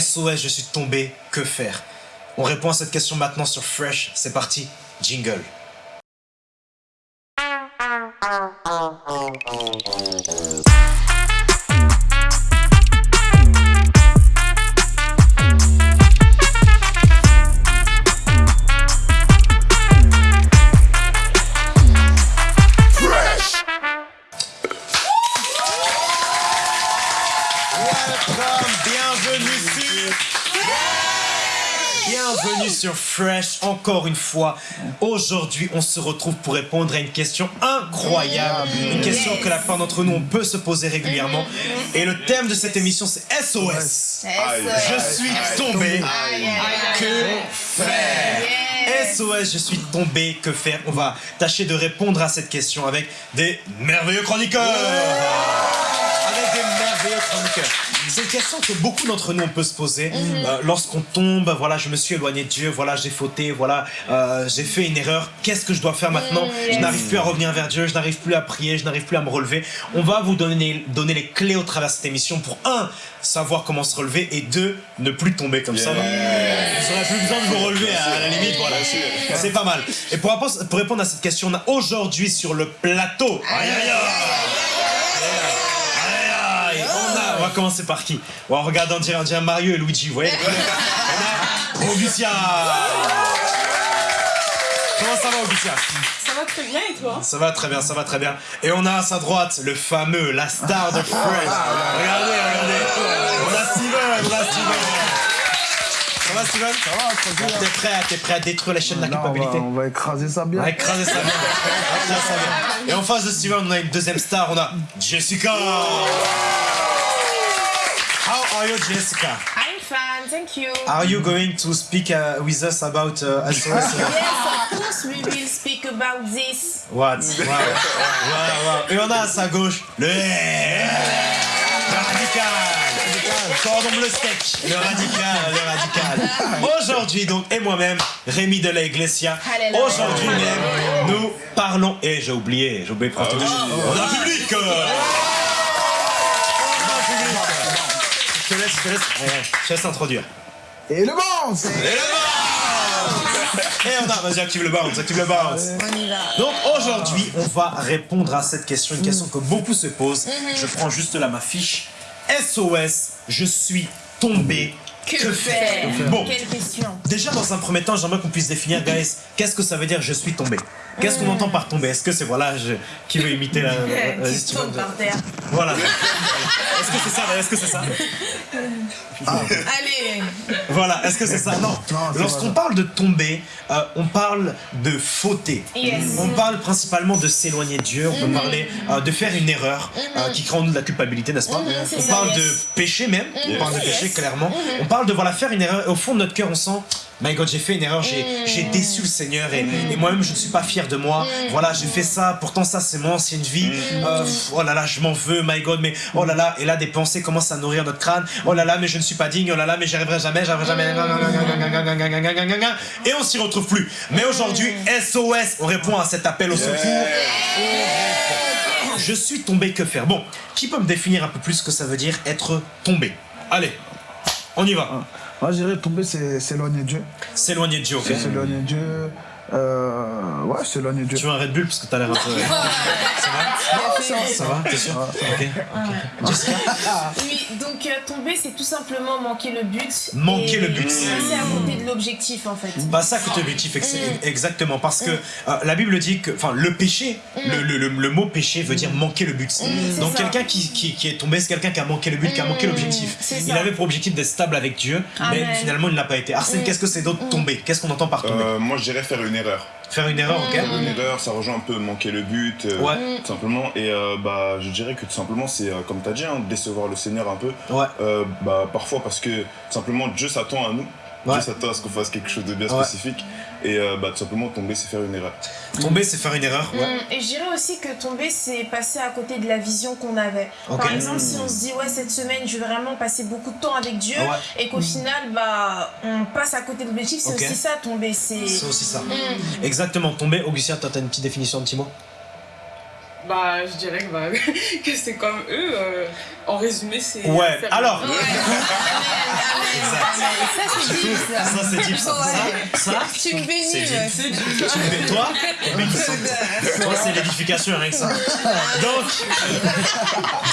SOS, je suis tombé, que faire? On répond à cette question maintenant sur Fresh. C'est parti, jingle. Encore une fois. Aujourd'hui, on se retrouve pour répondre à une question incroyable. Une question que la plupart d'entre nous, on peut se poser régulièrement. Et le thème de cette émission, c'est SOS. Je suis tombé. Que faire SOS, je suis tombé. Que faire On va tâcher de répondre à cette question avec des merveilleux chroniqueurs. Avec des merveilleux chroniqueurs. C'est une question que beaucoup d'entre nous on peut se poser Euh, lorsqu'on tombe. Voilà, je me suis éloigné de Dieu. Voilà, j'ai fauté. Voilà, euh, j'ai fait une erreur. Qu'est-ce que je dois faire maintenant Je n'arrive plus à revenir vers Dieu. Je n'arrive plus à prier. Je n'arrive plus à me relever. On va vous donner, donner les clés au travers de cette émission pour un savoir comment se relever et deux ne plus tomber comme ça. Vous n'aurez plus besoin de vous relever à la limite. Voilà, c'est pas mal. Et pour, pour répondre à cette question, on a aujourd'hui sur le plateau. Aïe. Aïe, aïe. Commencer par qui On regarde on dirait, on dirait Mario et Luigi, vous voyez On a Augustia Comment ça va Augustia Ça va très bien et toi? Ça va très bien, ça va très bien. Et on a à sa droite le fameux, la star de Friends. Regardez, regardez. On a Steven, on a Steven. Ça va Steven? Ça va, tranquille. T'es prêt, à- t'es prêt à détruire la chaîne de la Là, on, va, culpabilité? on va écraser ça bien. on va écraser ça bien. On va écraser ça bien. Et en face de Steven, on a une deuxième star, on a Jessica. How are you, Jessica? I'm fine, thank you. Are you going to speak uh, with us about uh, SOS? Yes, of course we will speak about this. What? Wow. Wow, wow. Et on a à sa gauche le, le radical. Cordon bleu steak. Le radical, le radical. Aujourd'hui donc, et moi-même, Rémi de la Iglesia. Aujourd'hui même, nous parlons. Et j'ai oublié, j'ai oublié de prendre tout de suite. On a un public. Je te laisse, je te laisse, ouais, ouais, je te laisse introduire. Et le bon c'est- Et le bounce Et on a, vas-y, active le bounce, active le bounce. On y va. Donc aujourd'hui, on va répondre à cette question, une question que beaucoup se posent. Je prends juste là ma fiche. SOS, je suis tombé. Que, faire Bon, Quelle question déjà dans un premier temps, j'aimerais qu'on puisse définir, guys, qu'est-ce que ça veut dire je suis tombé. Qu'est-ce qu'on entend par tomber? Est-ce que c'est, voilà, je... qui veut imiter la... tombes par terre. Voilà. Est-ce que c'est ça? Est-ce que c'est ça? Allez Voilà, est-ce que c'est ça? Non. Lorsqu'on parle de tomber, euh, on parle de fauter. Yes. On parle principalement de s'éloigner de Dieu, on peut parler euh, de faire une erreur euh, qui crée en nous de la culpabilité, n'est-ce pas? C'est On ça, parle yes. de péché même, on parle de péché Yes. clairement. On parle de voilà faire une erreur et au fond de notre cœur on sent My God, j'ai fait une erreur, j'ai j'ai déçu le Seigneur et, et moi-même je ne suis pas fier de moi. Voilà, j'ai fait ça, pourtant ça c'est mon ancienne vie. Euh, pff, oh là là, je m'en veux, my God, mais oh là là, et là des pensées commencent à nourrir notre crâne. Oh là là, mais je ne suis pas digne, oh là là, mais j'y arriverai jamais, j'y arriverai jamais. Et on s'y retrouve plus. Mais aujourd'hui, SOS, on répond à cet appel au secours. Je suis tombé, que faire? Bon, qui peut me définir un peu plus ce que ça veut dire être tombé? Allez, on y va. Moi, je dirais tomber, c'est s'éloigner de Dieu. S'éloigner de Dieu, ok s'éloigner de Dieu. Euh, ouais, s'éloigner de Dieu. Tu veux un Red Bull parce que t'as l'air un peu. Ça va Ça va T'es sûr Ok. ok. Jessica Oui, donc euh, tomber, c'est tout simplement manquer le but. Manquer et le but. Passer à côté de l'objectif en fait. Passer à côté objectif, ex- exactement. Parce que euh, la Bible dit que. Enfin, le péché, le, le- le- le mot péché veut dire manquer le but. c'est Donc, ça. quelqu'un qui, qui, qui est tombé, c'est quelqu'un qui a manqué le but, qui a manqué l'objectif. c'est Il ça. avait pour objectif d'être stable avec Dieu, mais Amen. finalement, il ne l'a pas été. Arsène, qu'est-ce que c'est d'autre tomber? Qu'est-ce qu'on entend par tomber? Euh, moi, je dirais faire une erreur. Faire une erreur, ok Une erreur, ça rejoint un peu manquer le but, euh, Ouais. tout simplement. Et euh, bah, je dirais que tout simplement, c'est euh, comme tu as dit, hein, décevoir le Seigneur un peu. Ouais. Bah, parfois parce que tout simplement Dieu s'attend à nous. Ouais. Dieu s'attend à ce qu'on fasse quelque chose de bien Ouais. spécifique. Et euh, bah, tout simplement, tomber, c'est faire une erreur. Tomber, c'est faire une erreur. Ouais. Hum, Et je dirais aussi que tomber, c'est passer à côté de la vision qu'on avait. Par exemple, si on se dit, ouais, cette semaine, je vais vraiment passer beaucoup de temps avec Dieu, Ouais. et qu'au final, bah, on passe à côté de l'objectif, c'est aussi ça, tomber. C'est. Aussi ça. Exactement, tomber. Augustin, toi, t'as une petite définition, un petit mot Bah, je dirais que, bah, que c'est comme eux. euh, en résumé, c'est. Ouais, faire- alors, Ouais. Ça, c'est deep, ça. Ça, c'est deep, ça. Ça, ça, Tu me bénis, c'est deep. Tu me bénis. Toi. Toi, c'est l'édification rien que ça. Donc,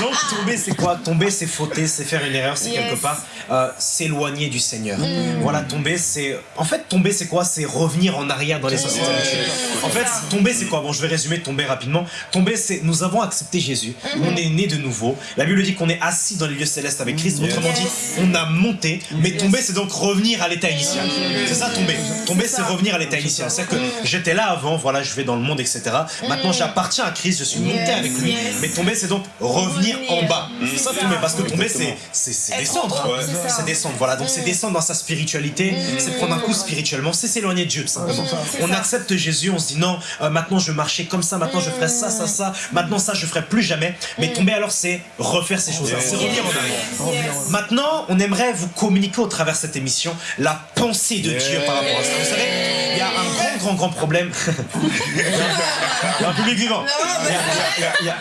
donc tomber, c'est quoi? Tomber, c'est fauter, c'est faire une erreur, c'est Yes. quelque part euh, s'éloigner du Seigneur. Voilà, tomber, c'est. En fait, tomber, c'est quoi? C'est revenir en arrière dans les sociétés habituelles. En fait, tomber, c'est quoi? Bon, je vais résumer tomber rapidement. Tomber, c'est nous avons accepté Jésus, on est né de nouveau. La Bible dit qu'on est assis dans les lieux célestes avec Christ. Autrement dit, on a monté. Mais tomber, c'est donc revenir à l'état initial. C'est ça, tomber. Tomber, c'est revenir à l'état initial. C'est-à-dire que j'étais là avant, voilà, je vais dans le monde, etc. Maintenant, j'appartiens à Christ, je suis monté avec lui. Mais tomber, c'est donc revenir en bas. C'est ça, tomber. Parce que tomber, c'est descendre. en haut, c'est descendre. Voilà, donc c'est descendre dans sa spiritualité, c'est prendre un coup spirituellement, c'est s'éloigner de Dieu, tout simplement. C'est On accepte Jésus, on se dit non, euh, maintenant je marchais comme ça, maintenant je ferai ça, ça, ça, maintenant ça je ferai plus jamais. Mais tomber alors, c'est refaire ces choses-là, c'est revenir en arrière. Yes. Maintenant, on aimerait vous communiquer au travers de cette émission la pensée de Dieu par rapport à ça. Vous savez, il y a un grand, grand, grand problème. Il y a un public vivant.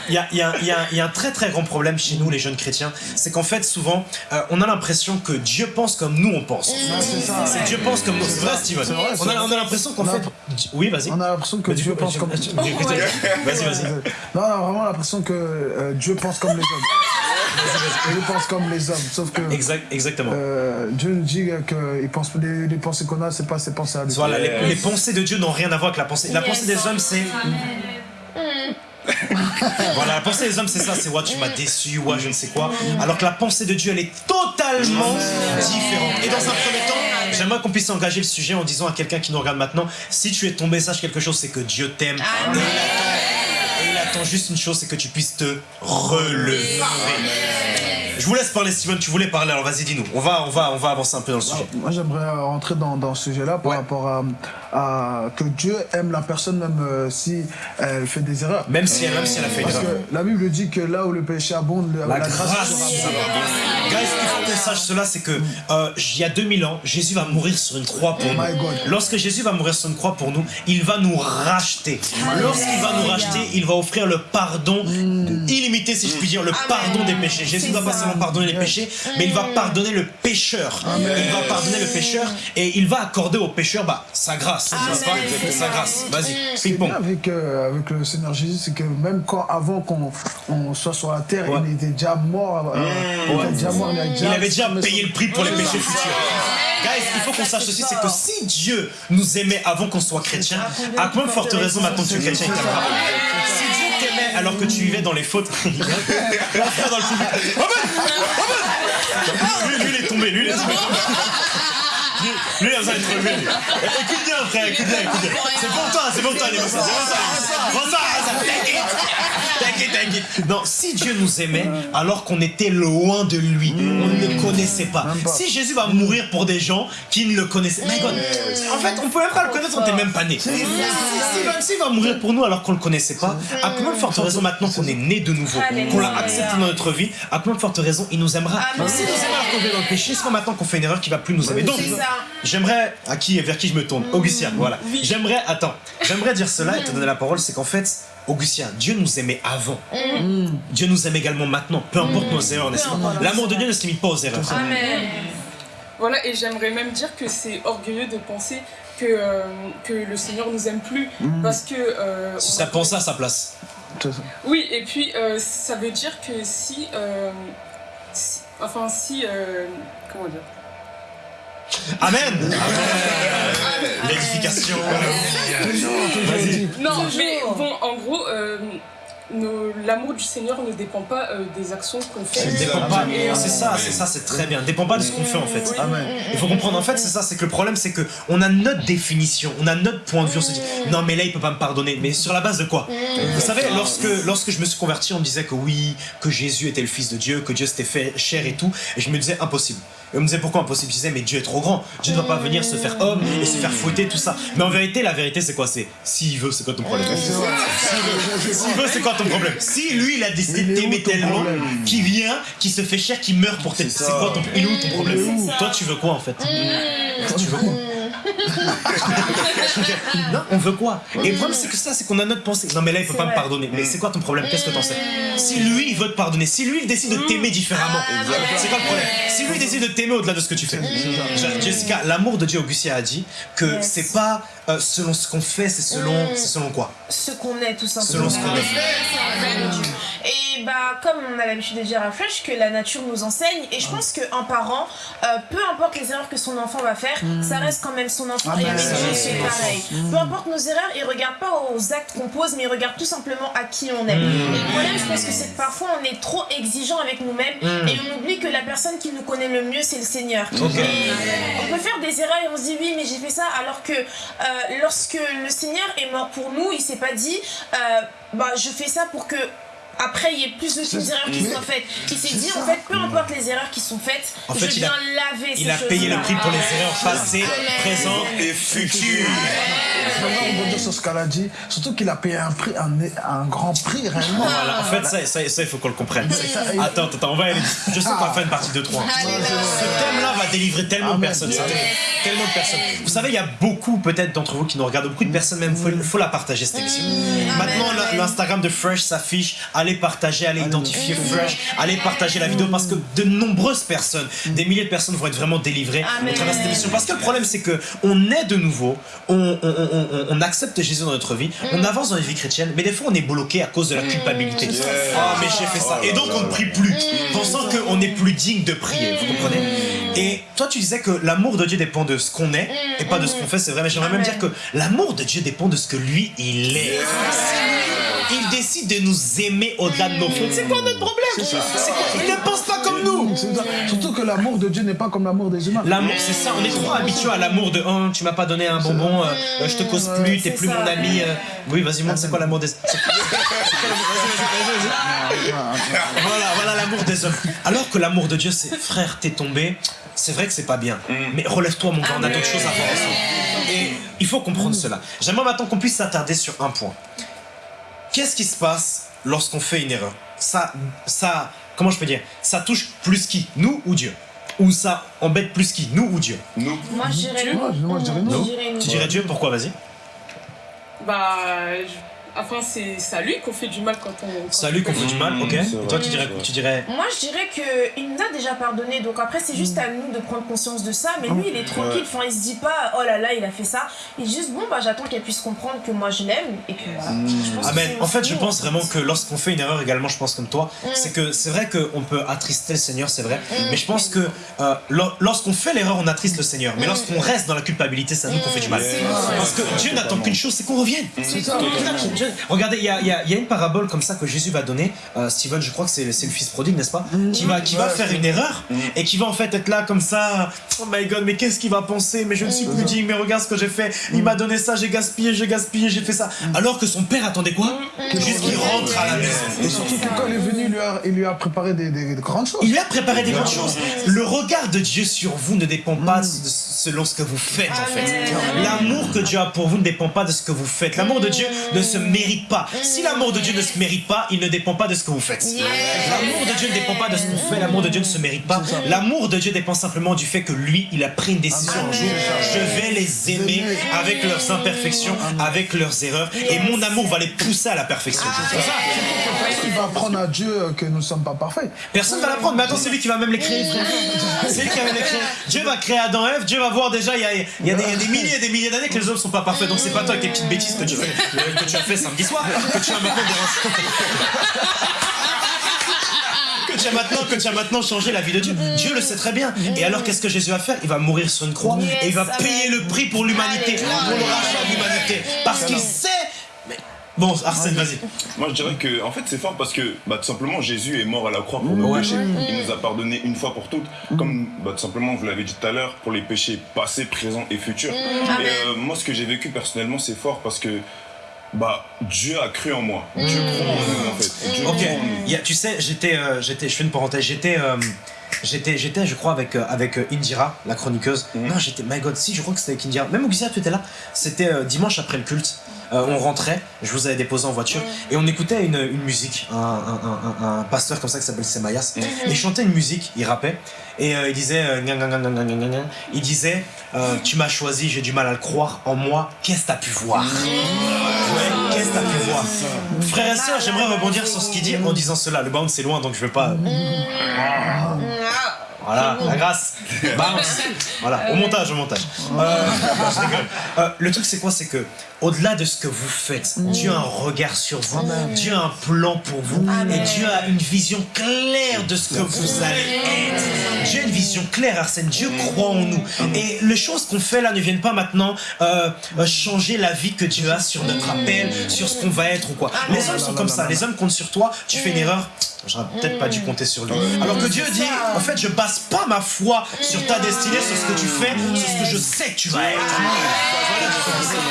Il y a- un très, très grand problème chez nous, les jeunes chrétiens. C'est qu'en fait, souvent, euh, on a l'impression que Dieu pense comme nous, on pense. c'est ça. C'est Dieu pense comme nous. C'est vrai, Steven. On a, vrai. on a l'impression qu'en fait. Oui, vas-y. On a l'impression que Dieu pense comme... vas-y, Vas-y, vas-y. Non, on a vraiment l'impression que euh, Dieu pense comme les hommes. Il pense comme les hommes, sauf que Exact, exactement. euh, Dieu nous dit que il pense, les, les pensées qu'on a, c'est pas ses pensées à lui. Voilà, les, les pensées de Dieu n'ont rien à voir avec la pensée. La pensée des hommes, c'est. voilà, la pensée des hommes, c'est ça, c'est ouais, tu m'as déçu, ouais, je ne sais quoi. Alors que la pensée de Dieu, elle est totalement différente. Et dans un premier temps, j'aimerais qu'on puisse engager le sujet en disant à quelqu'un qui nous regarde maintenant si tu es tombé, sache quelque chose, c'est que Dieu t'aime. Juste une chose, c'est que tu puisses te relever. Je vous laisse parler, Steven, tu voulais parler, alors vas-y, dis-nous. On va, on, va, on va avancer un peu dans le sujet. Moi, j'aimerais euh, rentrer dans, dans ce sujet-là par Ouais. rapport à, à que Dieu aime la personne même euh, si elle fait des erreurs. Même si, même si elle a fait une Parce erreur. que la Bible dit que là où le péché abonde, la, La la grâce, grâce sera. Guys, il faut qu'on sache cela, c'est que euh, il y a 2000 ans, Jésus va mourir sur une croix pour Oh my nous. God. Lorsque Jésus va mourir sur une croix pour nous, il va nous racheter. Lorsqu'il va nous racheter, il va offrir le pardon illimité, si je puis dire, le pardon des péchés. Jésus va pas ça. Pardonner les péchés, mais il va pardonner le pécheur. Il va pardonner le pécheur et il va accorder au pécheur bah, sa grâce. Amen. Sa grâce. Vas-y, est ping-pong. bien avec, euh, avec le Seigneur Jésus, c'est que même quand, avant qu'on on soit sur la terre, Ouais. il était déjà mort. euh, il était déjà mort, il, a Il avait déjà payé le prix pour les péchés futurs. Guys, il faut qu'on sache aussi, c'est que si Dieu nous aimait avant qu'on soit chrétien, à combien de forte raison maintenant que tu es chrétien, alors que tu vivais dans les fautes, dans le public. Amen Amen lui, lui, il est tombé, lui, il est tombé. Lui, il a besoin d'être lui. Écoute bien, frère, écoute bien, écoute bien. C'est pour toi, c'est pour toi, les messieurs, c'est pour ça. Bon, ça, ça, t'inquiète. T'inquiète, t'inquiète. Non, si Dieu nous aimait alors qu'on était loin de lui, on ne le connaissait pas. Si Jésus va mourir pour des gens qui ne le connaissaient pas, en fait, on peut même pas le connaître, on n'était même pas né. Si, si, va- s'il va mourir pour nous alors qu'on le connaissait pas, à combien de forte raison maintenant qu'on est né de nouveau, qu'on l'a accepté dans notre vie, à combien de forte raison il nous aimera. Si nous aime alors qu'on vit dans le péché, c'est pas maintenant qu'on fait une erreur qui va plus nous aimer. Donc. J'aimerais, à qui, vers qui je me tourne Augustien, voilà. J'aimerais, attends, j'aimerais dire cela et te donner la parole, c'est qu'en fait, Augustien, Dieu nous aimait avant. Dieu nous aime également maintenant, peu importe nos erreurs, n'est-ce pas. L'amour de Dieu ne se limite pas aux erreurs. Amen. Voilà, et j'aimerais même dire que c'est orgueilleux de penser que, euh, que le Seigneur nous aime plus. Parce que. euh, serait va- penser à sa place. Ça. Oui, et puis euh, ça veut dire que si. euh, si- enfin, si. euh, comment dire? Amen L'édification Vas-y. Non, mais bon, en gros, euh, l'amour du Seigneur ne dépend pas euh, des actions qu'on fait. Ça dépend pas. C'est ça, c'est ça, c'est très bien. Dépend pas de ce qu'on fait en fait. Amen. Il faut comprendre en fait, c'est ça, c'est que le problème c'est que on a notre définition, on a notre point de vue, on se dit non mais là il peut pas me pardonner, mais sur la base de quoi? Vous savez, lorsque lorsque je me suis converti, on me disait que oui, que Jésus était le Fils de Dieu, que Dieu s'était fait chair et tout, et je me disais impossible. Et on me disait pourquoi impossible? Je disais mais Dieu est trop grand, Dieu ne va pas venir se faire homme et se faire fouetter tout ça. Mais en vérité, la vérité c'est quoi? C'est s'il veut, c'est quoi ton problème? S'il veut, s'il veut, c'est quoi ton problème? Si lui il a décidé de t'aimer tellement, qui vient, qui se fait chair, qui meurt pour t'aider, c'est quoi ton Il est où ton problème? Toi tu veux quoi en fait? Toi, tu veux quoi? Non, on veut quoi? Et le problème, c'est que ça, c'est qu'on a notre pensée. Non, mais là, il peut pas me pardonner. Mais c'est quoi ton problème? Qu'est-ce que t'en sais? Si lui, il veut te pardonner, si lui, il décide de t'aimer différemment, c'est quoi le problème? Si lui, il décide de t'aimer au-delà de ce que tu fais. Je- Jessica, l'amour de Dieu, Augustin a dit que Yes. c'est pas euh, selon ce qu'on fait, c'est selon, c'est selon quoi? Ce qu'on est tout simplement. Selon ce qu'on est. Et bah comme on a l'habitude de dire à Fresh que la nature nous enseigne et je pense qu'un parent, euh, peu importe les erreurs que son enfant va faire, ça reste quand même son enfant et Amen. avec Dieu c'est Mm. pareil. Peu importe nos erreurs, il regarde pas aux actes qu'on pose mais il regarde tout simplement à qui on est. Mm. Et le problème je pense que c'est que parfois on est trop exigeant avec nous-mêmes et on oublie que la personne qui nous connaît le mieux c'est le Seigneur. Mm. Et on peut faire des erreurs et on se dit oui mais j'ai fait ça alors que euh, lorsque le Seigneur est mort pour nous, il s'est pas dit euh, bah je fais ça pour que après il y ait plus de erreurs qui soient faites. Il s'est dit en fait peu importe les erreurs qui sont faites, En fait, je il a- viens laver ces Il a payé le prix pour les erreurs passées, présentes et futures. J'aimerais rebondir sur ce qu'elle a dit, surtout qu'il a payé un prix, un, un grand prix réellement. Voilà, en fait, ça, ça, ça, il faut qu'on le comprenne. Attends, attends, on va aller. Je sais qu'on va faire une partie de 3. Ce thème-là va délivrer tellement de personnes. ça. Tellement de personnes. Vous savez, il y a beaucoup, peut-être, d'entre vous qui nous regardent, beaucoup de personnes même, faut, faut la partager cette émission. Maintenant, la- l'Instagram de Fresh s'affiche. Allez partager, allez identifier Fresh, allez partager la vidéo parce que de nombreuses personnes, des milliers de personnes vont être vraiment délivrées au travers de cette émission. Parce que le problème, c'est que on est de nouveau, on, on, on- on- on accepte Jésus dans notre vie, on avance dans la vie chrétienne, mais des fois, on est bloqué à cause de la culpabilité. Ah, mais j'ai fait ça. Et donc, on ne prie plus, pensant qu'on est plus digne de prier. Vous comprenez? Et toi, tu disais que l'amour de Dieu dépend de ce qu'on est et pas de ce qu'on fait, c'est vrai, mais j'aimerais même dire que l'amour de Dieu dépend de ce que lui, il est. Il décide de nous aimer au-delà de nos fautes. C'est quoi notre problème Il ne pense pas comme nous C'est ça. Surtout que l'amour de Dieu n'est pas comme l'amour des humains. L'amour, c'est ça, on est trop habitué à l'amour de oh, tu m'as pas donné un bonbon, euh, euh, je te cause plus, t'es plus ça. mon ami. euh. Oui, vas-y, montre, c'est quoi l'amour des. c'est- Voilà, voilà l'amour des hommes. Alors que l'amour de Dieu, c'est frère, t'es tombé, c'est vrai que c'est pas bien, mais relève-toi, mon gars, on a d'autres choses à faire ensemble. Et il faut comprendre cela. J'aimerais maintenant qu'on puisse s'attarder sur un point. Qu'est-ce qui se passe lorsqu'on fait une erreur? Ça, ça, comment je peux dire? Ça touche plus qui? Nous ou Dieu? Ou ça embête plus qui? Nous ou Dieu? Nous, Moi je dirais Moi, nous. moi, je dirais non. Je dirais nous. Tu dirais Dieu, pourquoi? Vas-y. Bah, je- enfin, c'est c'est à lui qu'on fait du mal quand on. quand Salut qu'on fait du mal, ok c'est Et toi, tu c'est dirais, tu dirais Moi, je dirais que il nous a déjà pardonné, donc après, c'est juste à nous de prendre conscience de ça. Mais lui, il est tranquille, enfin, il se dit pas, oh là là, il a fait ça. Il dit juste, bon, bah, j'attends qu'elle puisse comprendre que moi, je l'aime, et puis voilà. Je pense que Amen. c'est- En fait, c'est je pense vraiment que lorsqu'on fait une erreur également, je pense comme toi, c'est que c'est vrai qu'on peut attrister le Seigneur, c'est vrai, mais je pense que euh, lor- lorsqu'on fait l'erreur, on attriste le Seigneur. Mais lorsqu'on reste dans la culpabilité, c'est à nous qu'on fait du mal. C'est Parce que Dieu n'attend qu'une chose, c'est qu'on revienne. Regardez, il y a, y a- y a une parabole comme ça que Jésus va donner. Euh, Steven, je crois que c'est le fils prodigue, n'est-ce pas? Qui va, qui va faire une erreur et qui va en fait être là comme ça. Oh my god, mais qu'est-ce qu'il va penser? Mais je ne suis plus digne, mais regarde ce que j'ai fait. Il m'a donné ça, j'ai gaspillé, j'ai gaspillé, j'ai fait ça. Alors que son père attendait quoi? Juste qu'il rentre à la maison. Et surtout que quand il est venu, il lui a, il lui a préparé des, des- des grandes choses. Il lui a préparé des grandes choses. Le regard de Dieu sur vous ne dépend pas de- selon ce que vous faites en fait. L'amour que Dieu a pour vous ne dépend pas de ce que vous faites. L'amour de Dieu ne se mérite pas. Si l'amour de Dieu ne se mérite pas, il ne dépend pas de ce que vous faites. L'amour de Dieu ne dépend pas de ce qu'on fait. L'amour de Dieu ne se mérite pas. L'amour de Dieu dépend simplement du fait que lui, il a pris une décision un jour. Je vais les aimer avec leurs imperfections, avec leurs erreurs, et mon amour va les pousser à la perfection. C'est ça. Il va apprendre à Dieu que nous ne sommes pas parfaits. Personne va l'apprendre, mais attends, c'est lui qui va même les créer, frère. C'est lui qui va même les créer. Dieu va créer Adam et Ève, Dieu va voir déjà, il y a, il y a des, il y a des milliers et des milliers d'années que les hommes sont pas parfaits, donc c'est pas toi avec tes petites bêtises que tu, fais, que tu as fait samedi soir, que tu as maintenant. Que tu, as maintenant, que tu as maintenant changé la vie de Dieu. Dieu le sait très bien. Et alors, qu'est-ce que Jésus va faire? Il va mourir sur une croix et il va payer le prix pour l'humanité, pour le rachat de l'humanité. Parce qu'il sait. Mais... Bon, Arsène, vas-y. moi je dirais que en fait c'est fort parce que bah, tout simplement Jésus est mort à la croix pour nos péchés. Il nous a pardonné une fois pour toutes. Comme bah, tout simplement vous l'avez dit tout à l'heure, pour les péchés passés, présents et futurs. Et euh, moi ce que j'ai vécu personnellement c'est fort parce que bah Dieu a cru en moi. Dieu croit en nous en fait. Dieu Ok, croit en nous. Il y a- tu sais, j'étais, euh, j'étais, je fais une parenthèse, j'étais, euh, j'étais, j'étais, je crois, avec, euh, avec Indira, la chroniqueuse. Mhm. Non, j'étais, my god, si, je crois que c'était avec Indira. Même Augustin, tu étais là. C'était dimanche après le culte. Euh, on rentrait, je vous avais déposé en voiture, et on écoutait une, une musique, un, un- un- un pasteur comme ça qui s'appelle Semayas, et il chantait une musique, il rappait, et euh, il disait, euh, il disait, tu m'as choisi, j'ai du mal à le croire, en moi, qu'est-ce que t'as pu voir? Ouais, qu'est-ce que t'as pu voir? Frères et sœurs, j'aimerais rebondir sur ce qu'il dit en disant cela. Le bounce c'est loin donc je vais pas. Voilà, la grâce. Bounce. Voilà, au montage, au montage. Euh. Euh, le truc c'est quoi? C'est que au-delà de ce que vous faites, Dieu a un regard sur vous, Dieu a un plan pour vous, et Dieu a une vision claire de ce que vous allez être. Dieu a une vision claire, Arsène. Dieu croit en nous. Et les choses qu'on fait là ne viennent pas maintenant euh, euh, changer la vie que Dieu a sur notre appel, sur ce qu'on va être ou quoi. Les hommes sont comme ça. Les hommes comptent sur toi. Tu fais une erreur. J'aurais peut-être pas dû compter sur lui. Alors que Dieu dit, en fait, je base pas ma foi sur ta destinée, sur ce que tu fais, sur ce que je sais que tu vas être.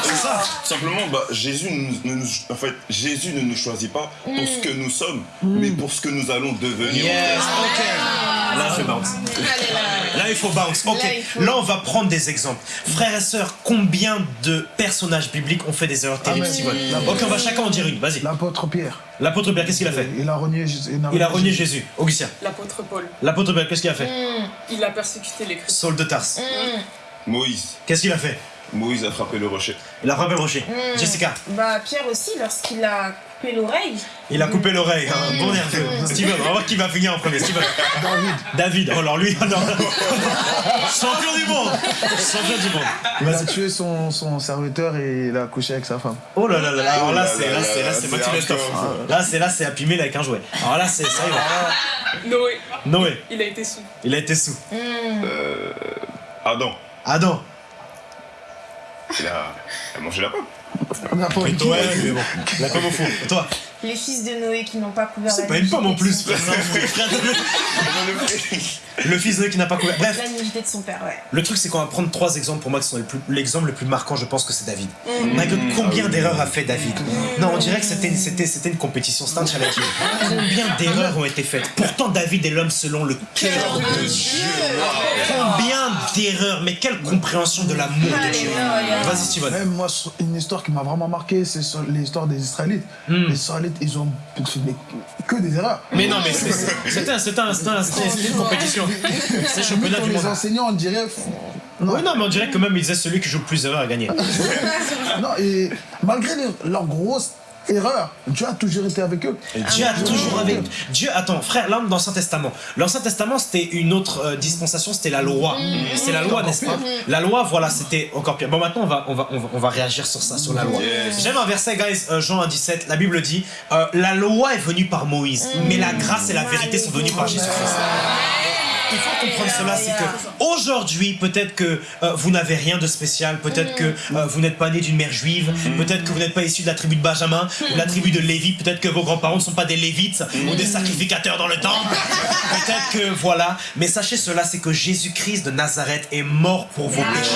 C'est ça. Simplement, bah, Jésus, ne nous, en fait, Jésus ne nous choisit pas pour ce que nous sommes, mais pour ce que nous allons devenir. Yes, ok. Là, je bounce. Là, il faut bounce. Ok. Là, il faut- Là, on va prendre des exemples. Frères et sœurs, combien de personnages bibliques ont fait des erreurs terribles. Ok, on va chacun en dire une. Vas-y. L'apôtre Pierre, L'apôtre Pierre, qu'est-ce qu'il a fait il a renié Jésus. Il a renié Jésus. Augustin. L'apôtre Paul, L'apôtre Pierre, qu'est-ce qu'il a fait il a persécuté les chrétiens. Saul de Tarse. Moïse, Qu'est-ce qu'il a fait Moïse a frappé le rocher. Il a frappé le rocher. Jessica. Bah, Pierre aussi, lorsqu'il a coupé l'oreille. Il a coupé l'oreille, un bon nerveux. Steven, on va voir qui va finir en premier. Steven. David, David. Oh, alors lui, alors. Champion du monde Champion du monde. il a tué son, son serviteur et il a couché avec sa femme. Oh là là là là, alors là c'est là c'est là là, c'est Mathieu Lestov. hardcore, Là c'est là c'est Happy Meal avec un jouet. Alors là c'est ça y va. Noé, Noé, il a été sous. il a été sous. Adam, Adam. il a, il a mangé la pomme. On a pas mais bon. La pomme au fond. Toi Les fils de Noé qui n'ont pas couvert C'est pas une pomme en plus, frère. Le fils de qui n'a pas couvert. Bref, La nudité de son père, ouais. le truc c'est qu'on va prendre trois exemples pour moi qui sont les plus. L'exemple le plus marquant, je pense que c'est David. My God, combien d'erreurs a fait David Non, on dirait que c'était une, c'était, c'était une compétition, c'était un challenge. Combien d'erreurs ont été faites Pourtant, David est l'homme selon le cœur de Dieu. Combien d'erreurs Mais quelle compréhension de l'amour de Dieu. Vas-y, Steven. Même moi, une histoire qui m'a vraiment marqué, c'est l'histoire des Israélites. Hmm. Les Israélites, ils ont fait que des erreurs. Mais non, mais c'est- c'est- c'était un- c'était un- c'était une compétition. C'est championnat du les monde. enseignants, on dirait. Non. Oui, non, mais on dirait que même il disait celui qui joue le plus d'erreurs à gagner. non, et malgré les- leurs erreurs, Dieu a toujours été avec eux. Dieu a toujours avec Dieu. Attends, frère, là dans l'Ancien Testament. L'Ancien Testament c'était une autre euh, dispensation, c'était la loi. C'est la loi, n'est-ce pas? La loi, voilà, c'était encore pire. Bon, maintenant on va, on va, on va, on va réagir sur ça, sur la loi. J'aime un verset, guys, euh, Jean 1, 17. La Bible dit euh, la loi est venue par Moïse, mais la grâce et la vérité sont venues par Jésus-Christ. Il faut comprendre cela, c'est que aujourd'hui, peut-être que euh, vous n'avez rien de spécial, peut-être que euh, vous n'êtes pas né d'une mère juive, peut-être que vous n'êtes pas issu de la tribu de Benjamin ou de la tribu de Lévi, peut-être que vos grands-parents ne sont pas des lévites ou des sacrificateurs dans le temple, peut-être que voilà. Mais sachez cela, c'est que Jésus-Christ de Nazareth est mort pour vos péchés.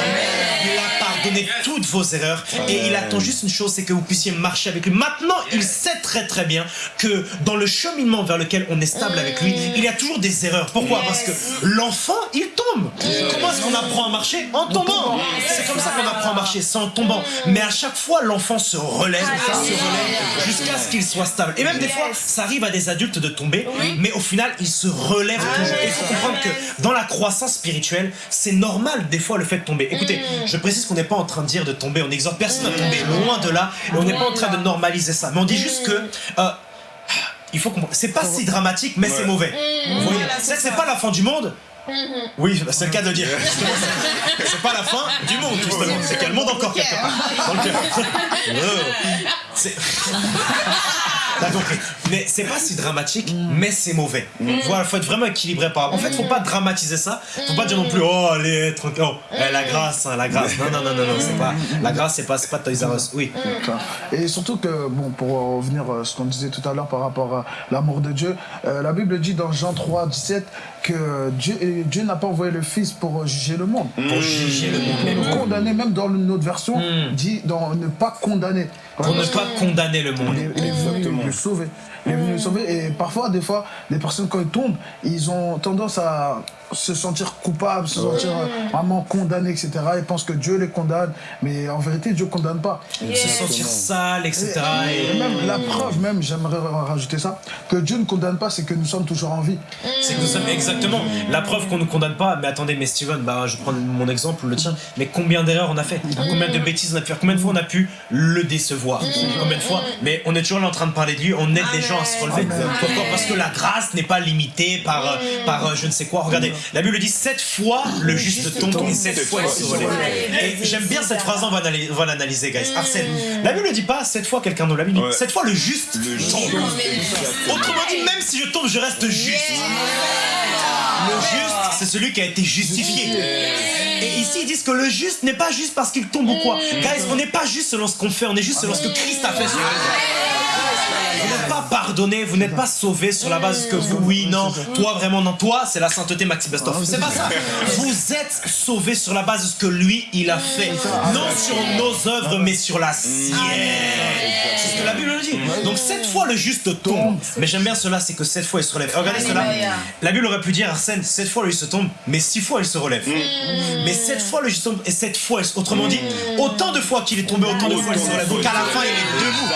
Il a pardonné toutes vos erreurs et il attend juste une chose, c'est que vous puissiez marcher avec lui. Maintenant, il sait très très bien que dans le cheminement vers lequel on est stable avec lui, il y a toujours des erreurs. Pourquoi? Parce que l'enfant, il tombe. Comment est-ce qu'on apprend à marcher En tombant. C'est comme ça qu'on apprend à marcher, c'est en tombant. Mais à chaque fois, l'enfant se relève, se relève jusqu'à ce qu'il soit stable. Et même des fois, ça arrive à des adultes de tomber, mais au final, ils se relèvent toujours. Et il faut comprendre que dans la croissance spirituelle, c'est normal des fois le fait de tomber. Écoutez, je précise qu'on n'est pas en train de dire de tomber, on n'exhorte personne à tomber, loin de là, et on n'est pas en train de normaliser ça. Mais on dit juste que euh, il faut comprendre. C'est pas si dramatique, mais c'est mauvais. Vous voyez Voilà, C'est pas la fin du monde. Oui, c'est le cas de le dire. C'est- C'est pas la fin du monde, justement. C'est qu'il y a le monde encore quelque part. Dans le cœur. C'est. Mais c'est pas si dramatique, mais c'est mauvais. Voilà, faut être vraiment équilibré par. En fait, faut pas dramatiser ça. Faut pas dire non plus, oh, allez, tranquille. Oh, eh, la grâce, hein, la grâce. Non, non, non, non, non, c'est pas. La grâce, c'est pas, pas Toys R Us. Oui. Et surtout que, bon, pour revenir à ce qu'on disait tout à l'heure par rapport à l'amour de Dieu, euh, la Bible dit dans Jean 3, 17 que Dieu, Dieu n'a pas envoyé le Fils pour juger le monde. Pour juger le monde. Pour nous condamner, même dans notre version, dit dans ne pas condamner. Pour ne pas condamner le monde. Il est, venu Exactement. le sauver. Il est venu nous sauver. Et parfois, des fois, les personnes, quand ils tombent, ils ont tendance à se sentir coupables, se sentir euh, vraiment condamnés, etc. Ils pensent que Dieu les condamne. Mais en vérité, Dieu ne condamne pas. Se sentir sale, etc. Et même la preuve, même, j'aimerais rajouter ça, que Dieu ne condamne pas, c'est que nous sommes toujours en vie. C'est que nous sommes exactement la preuve qu'on ne condamne pas. Mais attendez, mais Steven, bah, je prends mon exemple, le tien. Mais combien d'erreurs on a fait? Combien de bêtises on a pu faire? Combien de fois on a pu le décevoir? Combien de fois? Mais on est toujours là en train de parler de lui. On aide les gens à se relever. Pourquoi? Parce que la grâce n'est pas limitée par, par euh, je ne sais quoi. Regardez, la Bible dit sept fois le juste tombe et sept fois il se relève. Et j'aime bien cette phrase, on va l'analyser, on va l'analyser, guys. Arsène, la Bible ne dit pas sept fois quelqu'un d'autre. La Ouais. sept fois le juste tombe. Autrement dit, même si je tombe, je reste juste. Le juste, c'est celui qui a été justifié. Et ici, ils disent que le juste n'est pas juste parce qu'il tombe ou quoi. Guys, on n'est pas juste selon ce qu'on fait, on est juste selon ce que Christ a fait sur croix. Vous n'êtes pas pardonné, vous n'êtes pas sauvé sur la base que vous, oui, non, toi vraiment, non, toi, c'est la sainteté Maxi Bestov. C'est pas ça. Vous êtes sauvé sur la base de ce que lui, il a fait. Non sur nos œuvres, mais sur la sienne. C'est ce que la Bible nous dit. Donc cette fois, le juste tombe. Mais j'aime bien cela, c'est que cette fois, il se relève. Regardez cela. La Bible aurait pu dire, Arsène, cette fois, lui se tombe, mais six fois, il se relève. Mais cette fois, le juste tombe, et cette fois, autrement dit, autant de fois qu'il est tombé, autant de fois, il se relève. Donc à la fin, il est debout.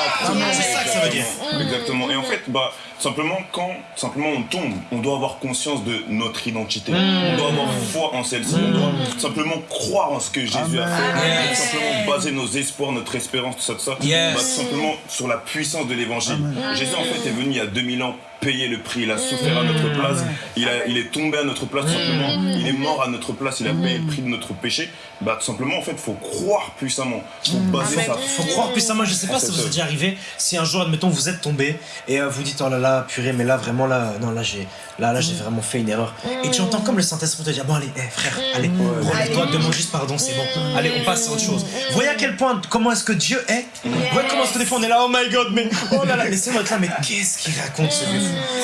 C'est ça que ça veut dire. Exactement. Et en fait, bah, simplement, quand simplement on tombe, on doit avoir conscience de notre identité. On doit avoir foi en celle-ci. On doit simplement croire en ce que Jésus a fait. Yes. Simplement baser nos espoirs, notre espérance, tout ça, tout ça. Yes. bah, simplement sur la puissance de l'évangile. Jésus, en fait, est venu il y a 2000 ans payer le prix. Il a souffert à notre place. Il, a, il est tombé à notre place, tout simplement. Il est mort à notre place. Il a payé le prix de notre péché. Bah, tout simplement, en fait, il faut croire puissamment. Il faut baser sa Faut croire puissamment, je sais pas si vous êtes déjà arrivé, si un jour, admettons, vous êtes tombé et euh, vous dites, oh là là, purée, mais là, vraiment, là, non, là, j'ai là, là, j'ai vraiment fait une erreur. Et tu entends comme le Saint-Esprit te dire, bon, allez, eh, frère, allez, relève-toi, demande juste pardon, c'est bon. Allez, on passe à autre chose. Voyez à quel point, comment est-ce que Dieu est? Voyez comment est-ce que des fois on est là, oh my god, mais oh là là, laissez-moi être là, mais qu'est-ce qu'il raconte ce vieux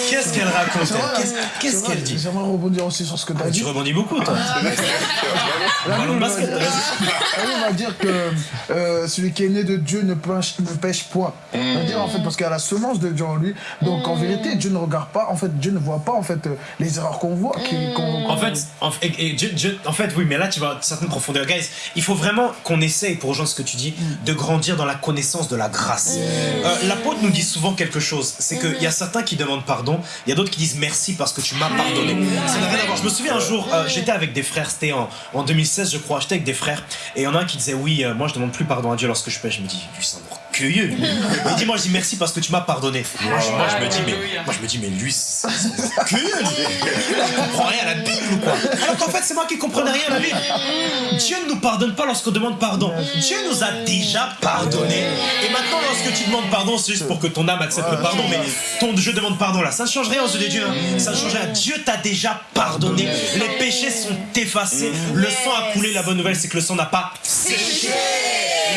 Qu'est-ce qu'elle raconte Qu'est-ce- qu'elle dit J'aimerais rebondir aussi sur ce que tu as Tu dit. rebondis beaucoup, toi. De Bible va basket, dire- va que euh, celui qui est né de Dieu ne pêche, point. Ça veut dire en fait parce qu'il y a la semence de Dieu en lui. Donc en vérité, Dieu ne regarde pas, en fait, Dieu ne voit pas en fait euh, les erreurs qu'on voit. qu'on- En fait, en, fait, oui, mais là tu vas à une certaine profondeur. Guys, il faut vraiment qu'on essaye, pour rejoindre ce que tu dis, de grandir dans la connaissance de la grâce. Euh, L'apôtre nous dit souvent quelque chose, c'est qu'il y a certains qui demandent pardon, il y a d'autres qui disent merci parce que tu m'as pardonné. Ça n'a rien à voir. Je me souviens un jour, euh, j'étais avec des frères, c'était en, en 2016 je crois, j'étais avec des frères, et il y en a un qui disait oui, euh, moi je demande plus pardon à Dieu lorsque je pêche. Je me dis, lui c'est lui. Il dit moi je dis merci parce que tu m'as pardonné. Moi, je, moi, je me dis mais, moi je me dis mais lui c'est lui. Il comprend rien à la Bible ou quoi? Alors qu'en fait c'est moi qui comprenais rien à la Bible. Dieu ne nous pardonne pas lorsqu'on demande pardon. Dieu nous a déjà pardonné. Et maintenant lorsque tu demandes pardon c'est juste pour que ton âme accepte le pardon. Mais ton je demande pardon là, ça ne change rien aux yeux de Dieu. hein. Ça ne change rien. Dieu t'a déjà pardonné. Les péchés sont effacés. Le sang a coulé. La bonne nouvelle c'est que le sang n'a pas séché.